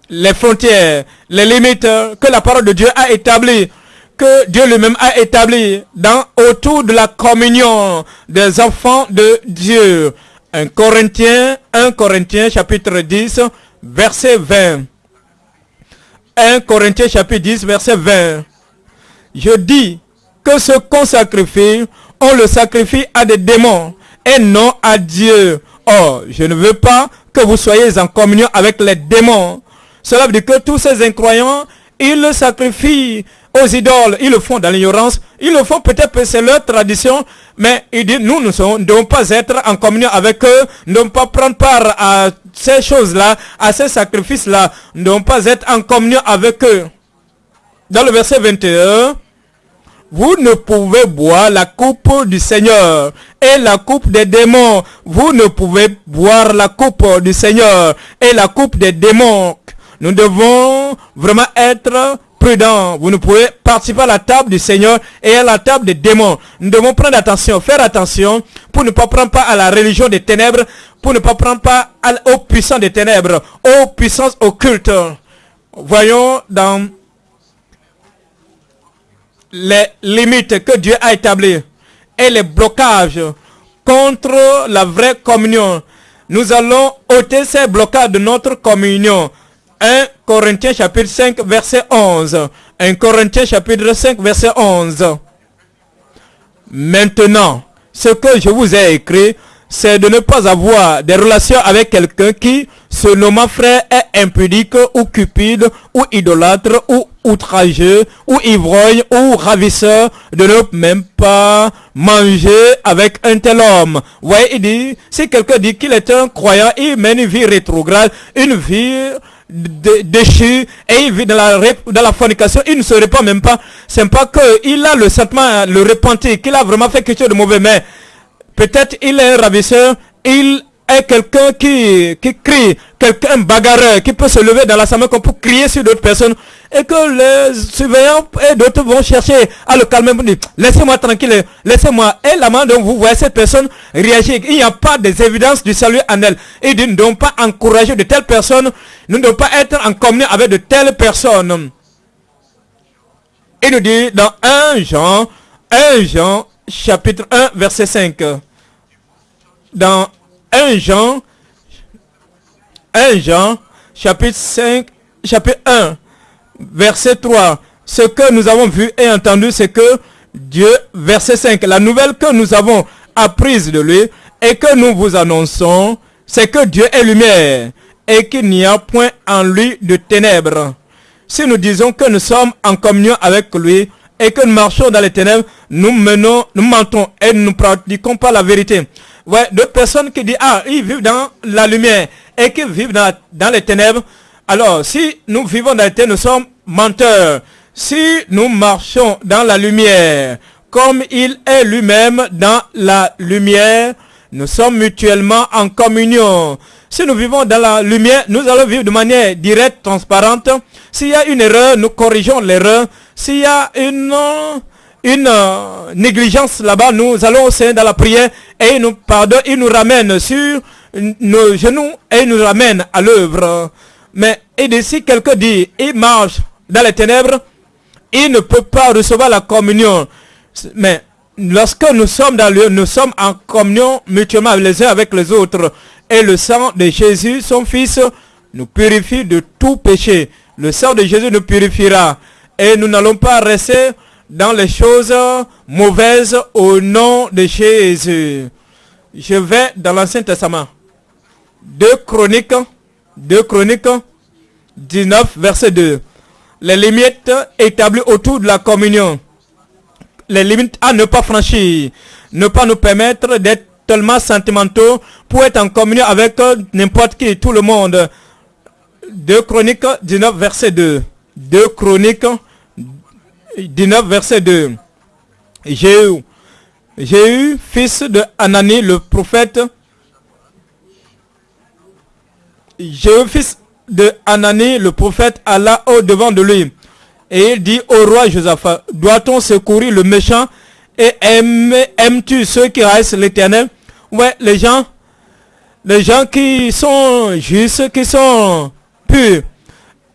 les frontières, les limites que la parole de Dieu a établies, que Dieu lui-même a établies dans, autour de la communion des enfants de Dieu. Un Corinthien, 1 Corinthiens chapitre 10, verset 20. 1 Corinthiens chapitre 10, verset 20. Je dis que ce qu'on sacrifie, on le sacrifie à des démons et non à Dieu. Or, je ne veux pas que vous soyez en communion avec les démons. Cela veut dire que tous ces incroyants, ils le sacrifient aux idoles. Ils le font dans l'ignorance. Ils le font peut-être que c'est leur tradition. Mais ils disent, nous, nous ne devons pas être en communion avec eux. Nous ne devons pas prendre part à ces choses-là, à ces sacrifices-là. Nous ne devons pas être en communion avec eux. Dans le verset 21, vous ne pouvez boire la coupe du Seigneur et la coupe des démons. Vous ne pouvez boire la coupe du Seigneur et la coupe des démons. Nous devons vraiment être prudents. Vous ne pouvez participer à la table du Seigneur et à la table des démons. Nous devons prendre attention, faire attention pour ne pas prendre part à la religion des ténèbres, pour ne pas prendre part aux puissances des ténèbres, aux puissances occultes. Voyons dans les limites que Dieu a établies et les blocages contre la vraie communion. Nous allons ôter ces blocages de notre communion. 1 Corinthiens chapitre 5 verset 11. 1 Corinthiens chapitre 5 verset 11. Maintenant, ce que je vous ai écrit, c'est de ne pas avoir des relations avec quelqu'un qui, se nommant frère, est impudique ou cupide ou idolâtre ou outrageux ou ivrogne ou ravisseur, de ne même pas manger avec un tel homme. Ouais, il dit, si quelqu'un dit qu'il est un croyant, il mène une vie rétrograde, une vie déchu et il vit dans la, dans la fornication, il ne se répand même pas. C'est pas qu'il a le sentiment, le repentir, qu'il a vraiment fait quelque chose de mauvais, mais peut-être il est ravisseur, il est quelqu'un qui, qui crie, quelqu'un bagarreur, qui peut se lever dans l'assemblée comme pour crier sur d'autres personnes, et que les surveillants et d'autres vont chercher à le calmer pour dire, laissez-moi tranquille, laissez-moi. Et la main dont vous voyez cette personne réagir, il n'y a pas des évidences du salut en elle. Et nous ne devons pas encourager de telles personnes, nous ne devons pas être en communion avec de telles personnes. Il nous dit dans 1 Jean, 1 Jean, chapitre 1, verset 5. Dans 1 Jean, 1 Jean, chapitre 5, chapitre 1, verset 3. Ce que nous avons vu et entendu, c'est que Dieu, verset 5, la nouvelle que nous avons apprise de lui et que nous vous annonçons, c'est que Dieu est lumière et qu'il n'y a point en lui de ténèbres. Si nous disons que nous sommes en communion avec lui et que nous marchons dans les ténèbres, nous menons, nous mentons et nous ne pratiquons pas la vérité. Ouais, d'autres personnes qui disent, ah, ils vivent dans la lumière et qui vivent dans, dans les ténèbres. Alors, si nous vivons dans les ténèbres, nous sommes menteurs. Si nous marchons dans la lumière, comme il est lui-même dans la lumière, nous sommes mutuellement en communion. Si nous vivons dans la lumière, nous allons vivre de manière directe, transparente. S'il y a une erreur, nous corrigeons l'erreur. S'il y a une une euh, négligence là-bas, nous allons au Seigneur dans la prière et il nous pardonne, il nous ramène sur nos genoux et il nous ramène à l'œuvre. Mais et si quelqu'un dit, il marche dans les ténèbres, il ne peut pas recevoir la communion. Mais lorsque nous sommes dans le, nous sommes en communion mutuellement les uns avec les autres. Et le sang de Jésus, son Fils, nous purifie de tout péché. Le sang de Jésus nous purifiera. Et nous n'allons pas rester dans les choses mauvaises au nom de Jésus. Je vais dans l'Ancien Testament. Deux Chroniques, deux Chroniques 19, verset 2. Les limites établies autour de la communion. Les limites à ne pas franchir. Ne pas nous permettre d'être tellement sentimentaux pour être en communion avec n'importe qui, tout le monde. Deux Chroniques 19, verset 2. Deux Chroniques 19, verset 2. Jéhu, Jéhu, fils de Anani, le prophète, Jéhu, fils de Anani, le prophète, alla au devant de lui. Et il dit au roi Josaphat, doit-on secourir le méchant et aimes-tu ceux qui restent l'éternel? Ouais, les gens, les gens qui sont justes, qui sont purs.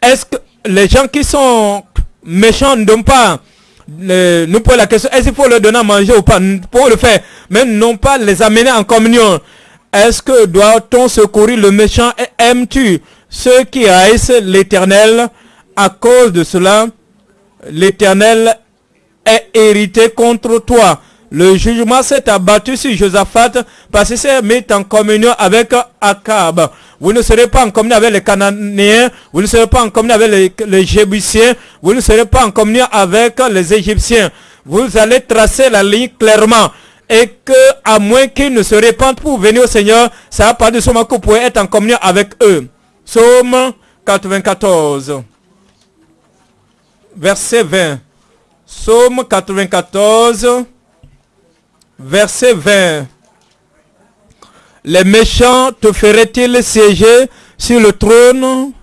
Est-ce que les gens qui sont méchants ne donnent pas nous posons la question, est-ce qu'il faut leur donner à manger ou pas? Pour le faire, mais non pas les amener en communion. Est-ce que doit-on secourir le méchant et aimes-tu ceux qui haïssent l'éternel? À cause de cela, l'éternel est hérité contre toi. Le jugement s'est abattu sur Josaphat parce qu'il s'est mis en communion avec Akab. Vous ne serez pas en communion avec les Cananéens, vous ne serez pas en communion avec les, les vous ne serez pas en communion avec les Égyptiens. Vous allez tracer la ligne clairement. Et que, à moins qu'ils ne se répandent pour venir au Seigneur, ça n'a pas de moment que vous pouvez être en communion avec eux. Psaume 94. Verset 20. Psaume 94 verset 20. Les méchants te feraient-ils siéger sur le trône?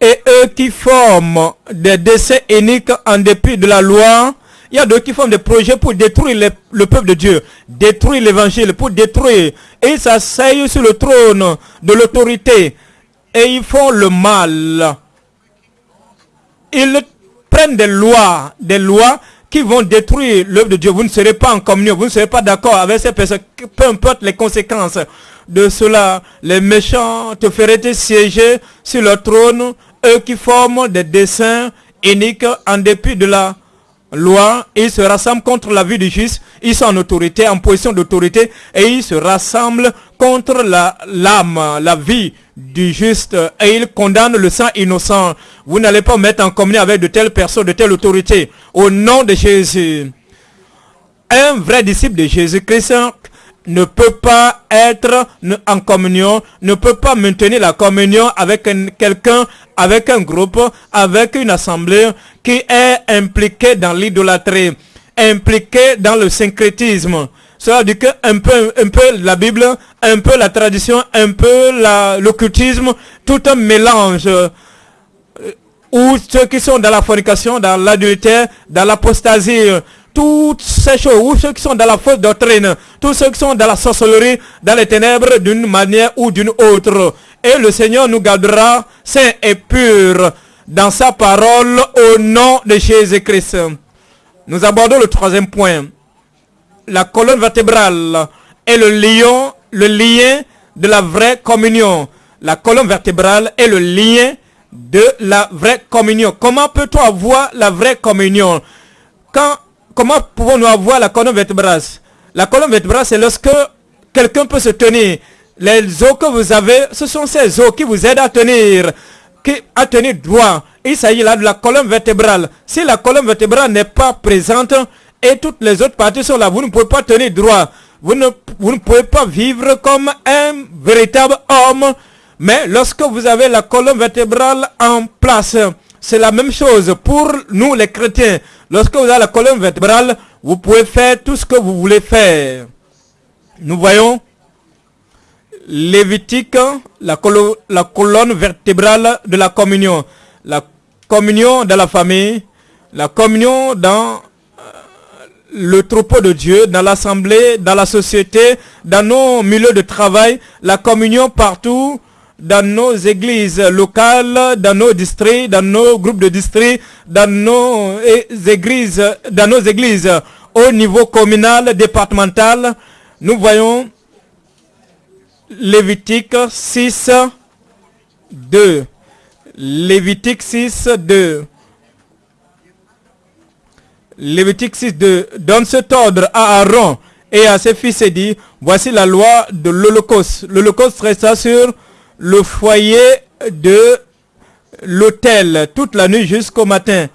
Et eux qui forment des décès uniques en dépit de la loi, il y a d'autres qui font des projets pour détruire le peuple de Dieu, détruire l'évangile, pour détruire. Et ils s'asseyent sur le trône de l'autorité. Et ils font le mal. Ils prennent des lois, des lois qui vont détruire l'œuvre de Dieu. Vous ne serez pas en communion, vous ne serez pas d'accord avec ces personnes, peu importe les conséquences de cela. Les méchants te feraient siéger sur le trône, eux qui forment des dessins uniques en dépit de la loi, ils se rassemblent contre la vie du juste, ils sont en autorité, en position d'autorité, et ils se rassemblent contre l'âme, la, vie du juste, et ils condamnent le sang innocent. Vous n'allez pas mettre en communion avec de telles personnes, de telle autorité, au nom de Jésus. Un vrai disciple de Jésus-Christ ne peut pas être en communion, ne peut pas maintenir la communion avec quelqu'un, avec un groupe, avec une assemblée qui est impliqué dans l'idolâtrie, impliqué dans le syncrétisme. Cela dit que un peu, un peu la Bible, un peu la tradition, un peu l'occultisme, tout un mélange. Euh, ou ceux qui sont dans la fornication, dans l'adultère, dans l'apostasie, toutes ces choses, ou ceux qui sont dans la fausse doctrine, tous ceux qui sont dans la sorcellerie, dans les ténèbres d'une manière ou d'une autre. Et le Seigneur nous gardera saints et purs dans sa parole au nom de Jésus-Christ. Nous abordons le troisième point. La colonne vertébrale est le lion, le lien de la vraie communion. La colonne vertébrale est le lien de la vraie communion. Comment peut-on avoir la vraie communion? Quand, Comment pouvons-nous avoir la colonne vertébrale? La colonne vertébrale, c'est lorsque quelqu'un peut se tenir. Les os que vous avez, ce sont ces os qui vous aident à tenir à tenir droit. Il s'agit là de la colonne vertébrale. Si la colonne vertébrale n'est pas présente et toutes les autres parties sont là, vous ne pouvez pas tenir droit. Vous ne, vous ne pouvez pas vivre comme un véritable homme. Mais lorsque vous avez la colonne vertébrale en place, c'est la même chose pour nous les chrétiens. Lorsque vous avez la colonne vertébrale, vous pouvez faire tout ce que vous voulez faire. Nous voyons Lévitique, la, colonne vertébrale de la communion. La communion dans la famille, la communion dans euh, le troupeau de Dieu, dans l'assemblée, dans la société, dans nos milieux de travail, la communion partout, dans nos églises locales, dans nos districts, dans nos groupes de districts, dans nos églises, dans nos églises au niveau communal, départemental, nous voyons Lévitique 6, 2. Lévitique 6, 2. Lévitique 6, 2. Donne cet ordre à Aaron et à ses fils et dit, voici la loi de l'Holocauste. L'Holocauste resta sur le foyer de l'autel toute la nuit jusqu'au matin.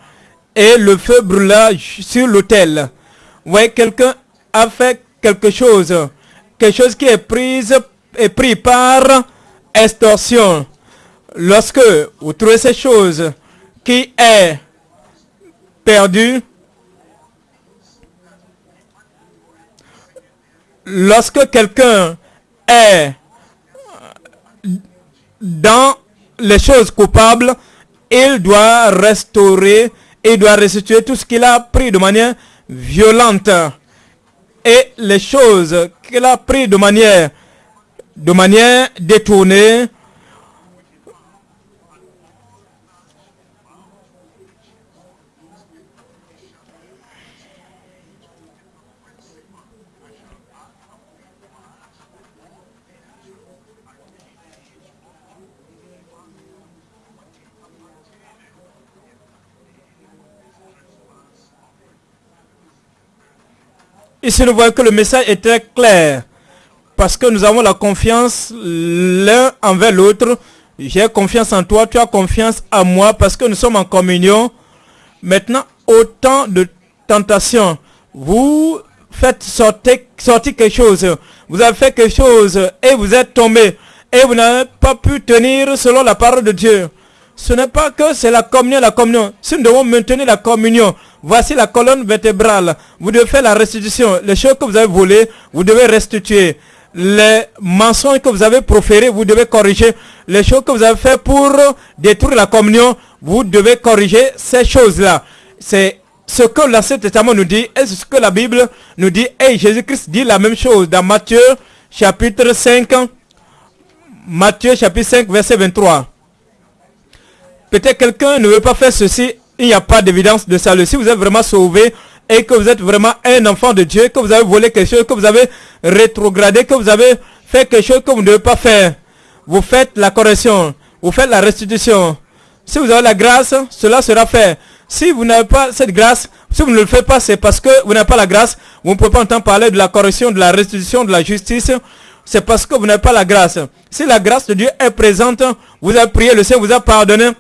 Et le feu brûla sur l'autel. voyez, quelqu'un a fait quelque chose. Quelque chose qui est prise est pris par extorsion. Lorsque vous trouvez ces choses qui est perdu, lorsque quelqu'un est dans les choses coupables, il doit restaurer, il doit restituer tout ce qu'il a pris de manière violente. Et les choses qu'il a pris de manière de manière détournée Ici, nous voyons que le message très clair parce que nous avons la confiance l'un envers l'autre. J'ai confiance en toi, tu as confiance en moi parce que nous sommes en communion. Maintenant, autant de tentations. Vous faites sortir, sortir quelque chose. Vous avez fait quelque chose et vous êtes tombé. Et vous n'avez pas pu tenir selon la parole de Dieu. Ce n'est pas que c'est la communion, la communion. Si nous devons maintenir la communion, voici la colonne vertébrale. Vous devez faire la restitution. Les choses que vous avez volées, vous devez restituer. les mensonges que vous avez proférés, vous devez corriger. Les choses que vous avez fait pour détruire la communion, vous devez corriger ces choses-là. C'est ce que l'Ancien Testament nous dit et ce que la Bible nous dit. Et Jésus-Christ dit la même chose dans Matthieu chapitre 5. Matthieu chapitre 5 verset 23. Peut-être quelqu'un ne veut pas faire ceci, il n'y a pas d'évidence de salut. Si vous êtes vraiment sauvé et que vous êtes vraiment un enfant de Dieu, que vous avez volé quelque chose, que vous avez rétrogradé, que vous avez fait quelque chose que vous ne devez pas faire, vous faites la correction, vous faites la restitution. Si vous avez la grâce, cela sera fait. Si vous n'avez pas cette grâce, si vous ne le faites pas, c'est parce que vous n'avez pas la grâce. Vous ne pouvez pas entendre parler de la correction, de la restitution, de la justice. C'est parce que vous n'avez pas la grâce. Si la grâce de Dieu est présente, vous avez prié, le Seigneur vous a pardonné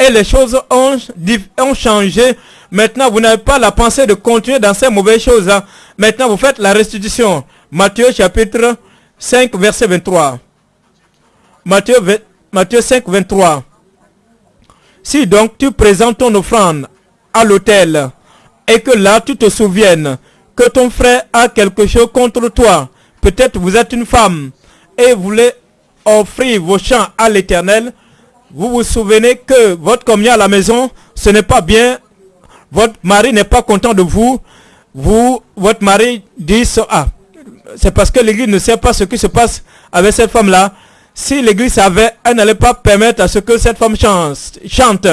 et les choses ont, ont changé. Maintenant, vous n'avez pas la pensée de continuer dans ces mauvaises choses-là. Maintenant, vous faites la restitution. Matthieu chapitre 5, verset 23. Matthieu, Matthieu 5, 23. Si donc tu présentes ton offrande à l'autel et que là tu te souviennes que ton frère a quelque chose contre toi, peut-être vous êtes une femme et vous voulez offrir vos chants à l'éternel, vous vous souvenez que votre communion à la maison, ce n'est pas bien, votre mari n'est pas content de vous, vous, votre mari dit, ah, c'est parce que l'église ne sait pas ce qui se passe avec cette femme-là, si l'église savait, elle n'allait pas permettre à ce que cette femme chante.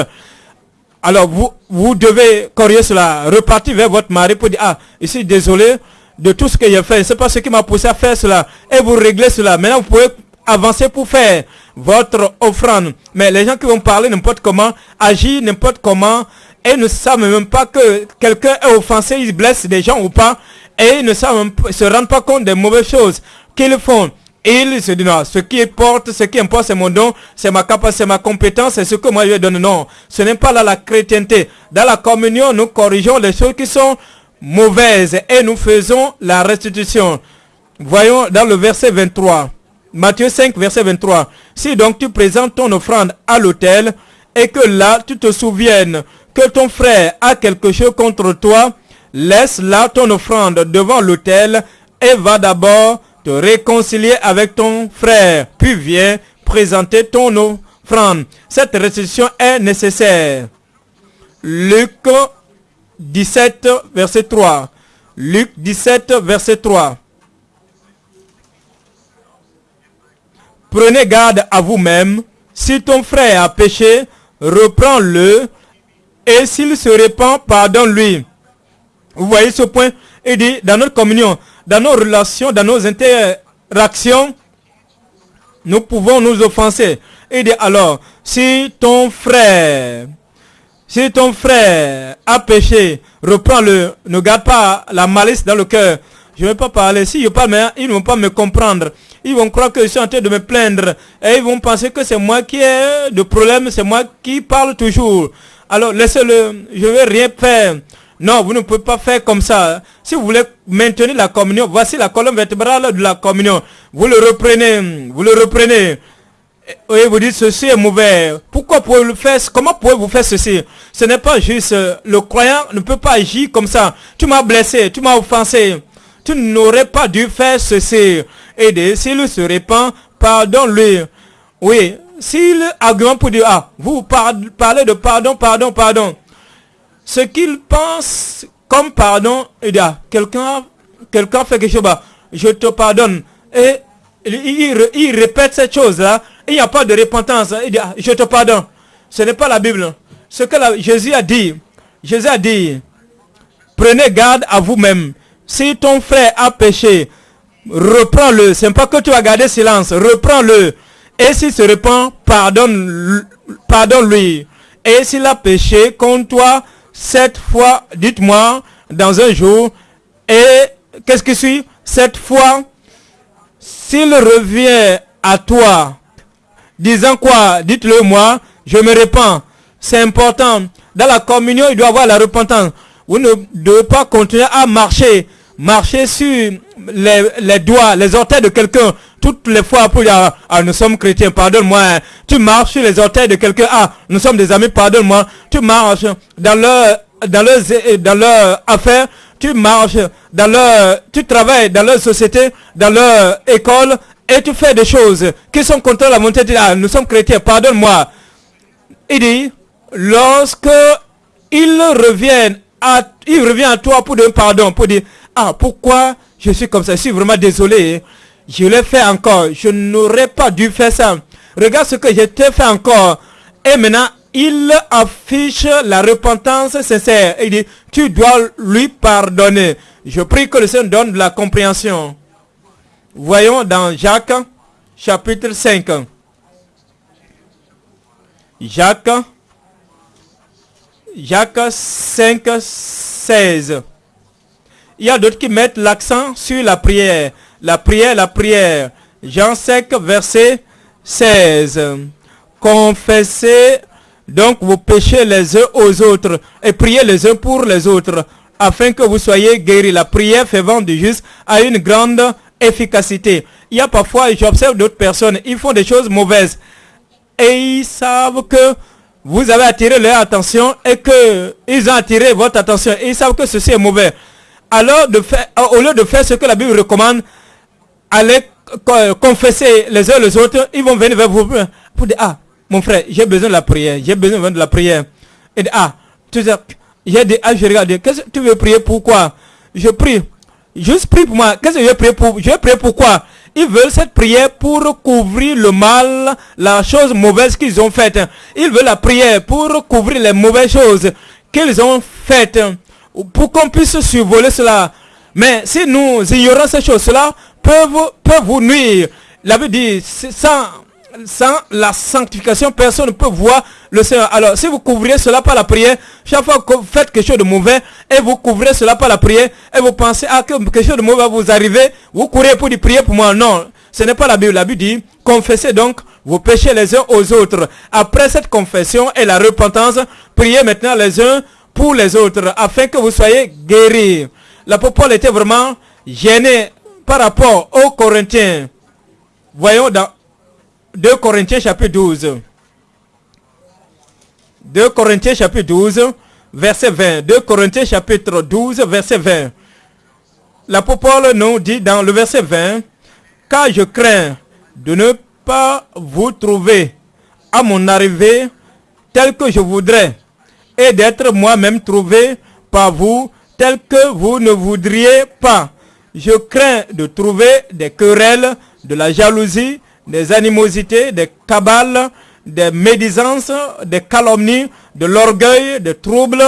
Alors vous, vous devez corriger cela, repartir vers votre mari pour dire, ah, ici désolé de tout ce que j'ai fait, c'est pas ce qui m'a poussé à faire cela. Et vous réglez cela. Maintenant, vous pouvez avancer pour faire votre offrande. Mais les gens qui vont parler n'importe comment, agir n'importe comment, et ne savent même pas que quelqu'un est offensé, ils blessent des gens ou pas, et ils ne savent même, se rendent pas compte des mauvaises choses qu'ils font. Il se dit non, ce qui importe, ce qui importe, c'est mon don, c'est ma capacité, c'est ma compétence, c'est ce que moi je donne. Non, ce n'est pas là la chrétienté. Dans la communion, nous corrigeons les choses qui sont mauvaises et nous faisons la restitution. Voyons dans le verset 23. Matthieu 5, verset 23. Si donc tu présentes ton offrande à l'autel et que là tu te souviennes que ton frère a quelque chose contre toi, laisse là ton offrande devant l'autel et va d'abord te réconcilier avec ton frère, puis viens présenter ton offrande. Cette restitution est nécessaire. Luc 17, verset 3. Luc 17, verset 3. Prenez garde à vous-même. Si ton frère a péché, reprends-le. Et s'il se répand, pardonne-lui. Vous voyez ce point? Il dit, dans notre communion, dans nos relations, dans nos interactions, nous pouvons nous offenser. Il dit alors, si ton frère, si ton frère a péché, reprends-le, ne garde pas la malice dans le cœur. Je ne vais pas parler. Si je parle, ils ne vont pas me comprendre. Ils vont croire que je suis en train de me plaindre. Et ils vont penser que c'est moi qui ai de problème, c'est moi qui parle toujours. Alors laissez-le, je ne vais rien faire. Non, vous ne pouvez pas faire comme ça. Si vous voulez maintenir la communion, voici la colonne vertébrale de la communion. Vous le reprenez, vous le reprenez. Et vous dites ceci est mauvais. Pourquoi pouvez-vous faire Comment pouvez-vous faire ceci? Ce n'est pas juste. Le croyant ne peut pas agir comme ça. Tu m'as blessé, tu m'as offensé. Tu n'aurais pas dû faire ceci. Et s'il se répand, pardonne-lui. Oui, s'il argumente pour dire, ah, vous parlez de pardon, pardon, pardon ce qu'il pense comme pardon, il dit, ah, quelqu'un quelqu'un fait quelque chose, bah, je te pardonne. Et il, répète cette chose-là, il n'y a pas de repentance. Il dit, ah, je te pardonne. Ce n'est pas la Bible. Ce que Jésus a dit, Jésus a dit, prenez garde à vous-même. Si ton frère a péché, reprends-le. Ce n'est pas que tu vas garder silence. Reprends-le. Et s'il se répand, pardonne, pardonne-lui. Et s'il a péché contre toi, cette fois, dites-moi, dans un jour, et qu'est-ce qui suit? Cette fois, s'il revient à toi, disant quoi? Dites-le moi, je me répands. C'est important. Dans la communion, il doit avoir la repentance. Vous ne devez pas continuer à marcher, marcher sur les, doigts, les orteils de quelqu'un, toutes les fois pour dire, ah, nous sommes chrétiens, pardonne-moi. Tu marches sur les orteils de quelqu'un, ah, nous sommes des amis, pardonne-moi. Tu marches dans leur, dans leur, dans affaire, tu marches dans leur, tu travailles dans leur société, dans leur école, et tu fais des choses qui sont contre la volonté de. Ah, nous sommes chrétiens, pardonne-moi. Il dit, lorsque ils reviennent revient à toi pour donner pardon, pour dire, ah, pourquoi je suis comme ça, je suis vraiment désolé, je l'ai fait encore, je n'aurais pas dû faire ça. Regarde ce que je t'ai fait encore. Et maintenant, il affiche la repentance sincère. Il dit, tu dois lui pardonner. Je prie que le Seigneur donne la compréhension. Voyons dans Jacques chapitre 5. Jacques, Jacques 5, 16. Il y a d'autres qui mettent l'accent sur la prière. La prière, la prière. Jean 5, verset 16. Confessez donc vos péchés les uns aux autres et priez les uns pour les autres afin que vous soyez guéris. La prière fait vendre juste a une grande efficacité. Il y a parfois, j'observe d'autres personnes, ils font des choses mauvaises et ils savent que vous avez attiré leur attention et que ils ont attiré votre attention et ils savent que ceci est mauvais. Alors, de faire, au lieu de faire ce que la Bible recommande, allez confesser les uns les autres, ils vont venir vers vous pour dire, ah, mon frère, j'ai besoin de la prière, j'ai besoin de la prière. Et ah, tu sais, j'ai dit, ah, je regarde, qu'est-ce que tu veux prier pourquoi Je prie. Juste prie pour moi. Qu'est-ce que je prier pour? Je prier pourquoi Ils veulent cette prière pour couvrir le mal, la chose mauvaise qu'ils ont faite. Ils veulent la prière pour couvrir les mauvaises choses qu'ils ont faites. Pour qu'on puisse survoler cela. Mais si nous ignorons ces choses-là, peuvent, vous nuire. La Bible dit, sans sans la sanctification, personne ne peut voir le Seigneur. Alors, si vous couvrez cela par la prière, chaque fois que vous faites quelque chose de mauvais, et vous couvrez cela par la prière, et vous pensez à que quelque chose de mauvais va vous arriver, vous courez pour dire prier pour moi. Non, ce n'est pas la Bible. La Bible dit, confessez donc vos péchés les uns aux autres. Après cette confession et la repentance, priez maintenant les uns pour les autres, afin que vous soyez guéris. L'apôtre Paul était vraiment gêné par rapport aux Corinthiens. Voyons dans 2 Corinthiens chapitre 12. 2 Corinthiens chapitre 12, verset 20. 2 Corinthiens chapitre 12, verset 20. L'apôtre Paul nous dit dans le verset 20, car je crains de ne pas vous trouver à mon arrivée tel que je voudrais et d'être moi-même trouvé par vous tel que vous ne voudriez pas. Je crains de trouver des querelles, de la jalousie, des animosités, des cabales, des médisances, des calomnies, de l'orgueil, des troubles,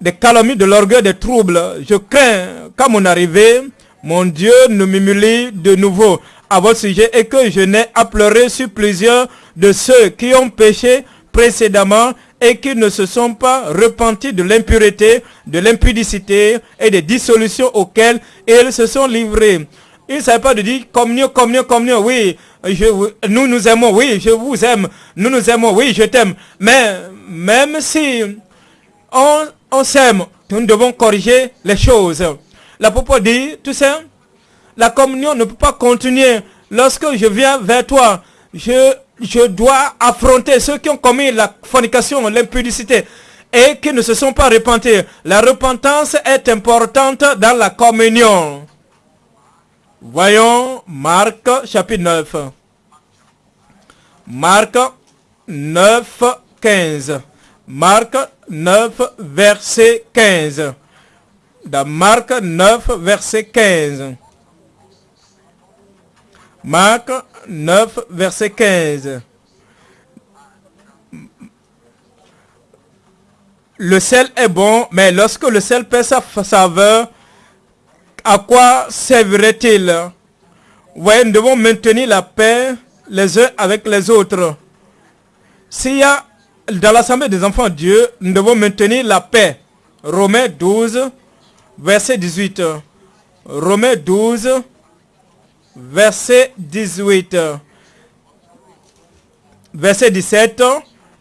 des calomnies, de l'orgueil, des troubles. Je crains qu'à mon arrivée, mon Dieu ne m'humilie de nouveau à votre sujet et que je n'ai à pleurer sur plusieurs de ceux qui ont péché précédemment et qui ne se sont pas repentis de l'impureté, de l'impudicité et des dissolutions auxquelles ils se sont livrés. Ils ne savaient pas de dire communion, communion, communion. Oui, nous nous aimons, oui, je vous aime, nous nous aimons, oui, je t'aime. Mais même si on, s'aime, nous devons corriger les choses. L'apôtre dit, tout ça, la communion ne peut pas continuer. Lorsque je viens vers toi, je, je dois affronter ceux qui ont commis la fornication, l'impudicité et qui ne se sont pas repentis. La repentance est importante dans la communion. Voyons Marc chapitre 9. Marc 9, 15. Marc 9, verset 15. Dans Marc 9, verset 15. Marc 9, verset 15. Le sel est bon, mais lorsque le sel perd sa saveur, à quoi servirait-il? Oui, nous devons maintenir la paix les uns avec les autres. S'il y a dans l'assemblée des enfants de Dieu, nous devons maintenir la paix. Romains 12, verset 18. Romains 12, verset 18. Verset 17.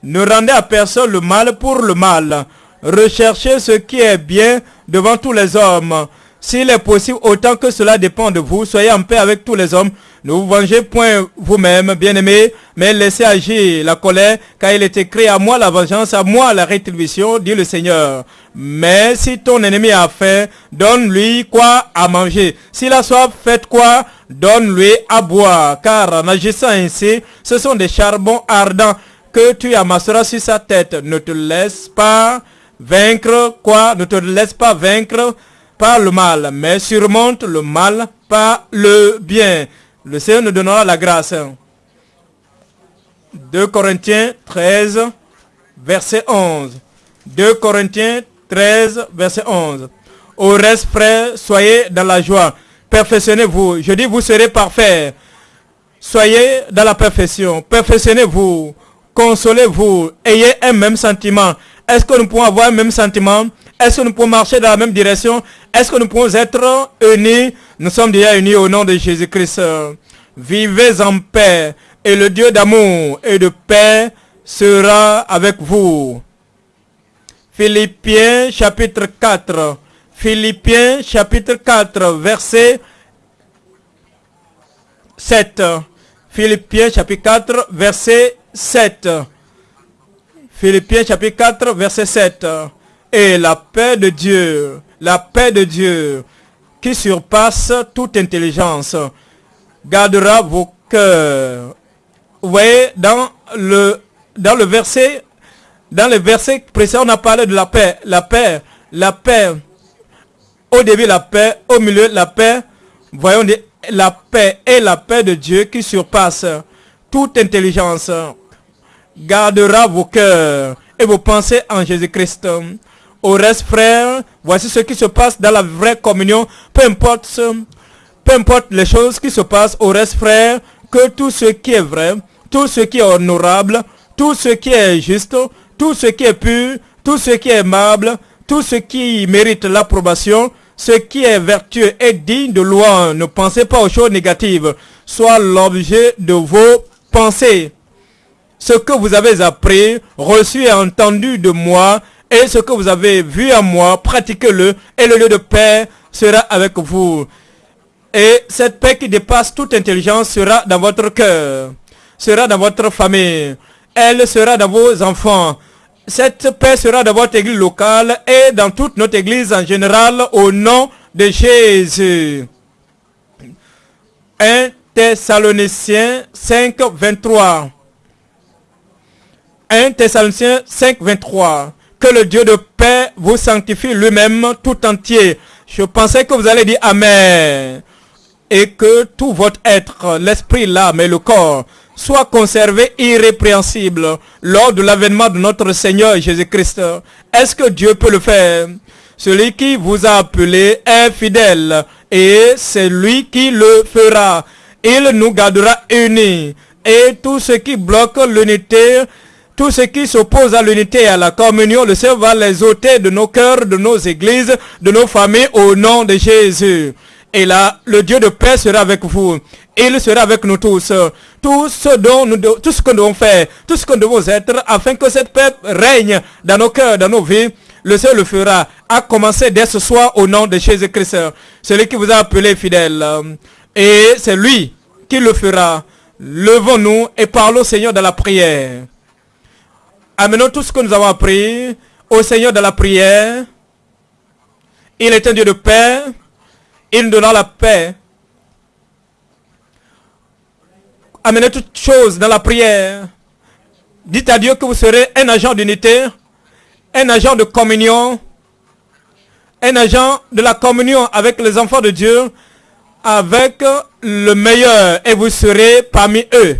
Ne rendez à personne le mal pour le mal. Recherchez ce qui est bien devant tous les hommes. S'il est possible, autant que cela dépend de vous, soyez en paix avec tous les hommes. Ne vous vengez point vous-même, bien-aimés, mais laissez agir la colère, car il est écrit à moi la vengeance, à moi la rétribution, dit le Seigneur. Mais si ton ennemi a faim, donne-lui quoi à manger. S'il a soif, faites quoi? Donne-lui à boire, car en agissant ainsi, ce sont des charbons ardents que tu amasseras sur sa tête. Ne te laisse pas vaincre quoi? Ne te laisse pas vaincre par le mal, mais surmonte le mal par le bien. Le Seigneur nous donnera la grâce. 2 Corinthiens 13, verset 11. 2 Corinthiens 13, verset 11. Au reste, frères, soyez dans la joie. Perfectionnez-vous. Je dis, vous serez parfaits. Soyez dans la perfection. Perfectionnez-vous. Consolez-vous. Ayez un même sentiment. Est-ce que nous pouvons avoir un même sentiment? Est-ce que nous pouvons marcher dans la même direction? Est-ce que nous pouvons être unis? Nous sommes déjà unis au nom de Jésus-Christ. Vivez en paix et le Dieu d'amour et de paix sera avec vous. Philippiens chapitre 4. Philippiens chapitre 4, verset 7. Philippiens chapitre 4, verset 7. Philippiens chapitre 4, verset 7. Et la paix de Dieu, la paix de Dieu qui surpasse toute intelligence, gardera vos cœurs. Vous voyez, dans le, dans le verset, dans le verset précédent, on a parlé de la paix. La paix, la paix. Au début, la paix. Au milieu, la paix. Voyons la paix et la paix de Dieu qui surpasse toute intelligence. Gardera vos cœurs et vos pensées en Jésus-Christ. Au reste, frères, voici ce qui se passe dans la vraie communion. Peu importe, peu importe les choses qui se passent, au reste, frères, que tout ce qui est vrai, tout ce qui est honorable, tout ce qui est juste, tout ce qui est pur, tout ce qui est aimable, tout ce qui mérite l'approbation, ce qui est vertueux et digne de loi. Ne pensez pas aux choses négatives. Soit l'objet de vos pensées. Ce que vous avez appris, reçu et entendu de moi, et ce que vous avez vu à moi, pratiquez-le, et le lieu de paix sera avec vous. Et cette paix qui dépasse toute intelligence sera dans votre cœur, sera dans votre famille, elle sera dans vos enfants. Cette paix sera dans votre église locale et dans toute notre église en général au nom de Jésus. 1 Thessaloniciens 5, 23. 1 Thessaloniciens 5, 23. Que le Dieu de paix vous sanctifie lui-même tout entier. Je pensais que vous allez dire Amen. Et que tout votre être, l'esprit, l'âme et le corps soit conservé irrépréhensible lors de l'avènement de notre Seigneur Jésus-Christ. Est-ce que Dieu peut le faire? Celui qui vous a appelé est fidèle et c'est lui qui le fera. Il nous gardera unis. Et tout ce qui bloque l'unité, tout ce qui s'oppose à l'unité et à la communion, le Seigneur va les ôter de nos cœurs, de nos églises, de nos familles au nom de Jésus. Et là, le Dieu de paix sera avec vous. Il sera avec nous tous. Tout ce, dont nous, tout ce que nous devons faire, tout ce que nous devons être, afin que cette paix règne dans nos cœurs, dans nos vies, le Seigneur le fera, à commencer dès ce soir au nom de Jésus-Christ, celui qui vous a appelé fidèle. Et c'est lui qui le fera. Levons-nous et parlons au Seigneur de la prière. Amenons tout ce que nous avons appris au Seigneur de la prière. Il est un Dieu de paix. Il donnera la paix. Amenez toutes choses dans la prière. Dites à Dieu que vous serez un agent d'unité, un agent de communion, un agent de la communion avec les enfants de Dieu, avec le meilleur, et vous serez parmi eux.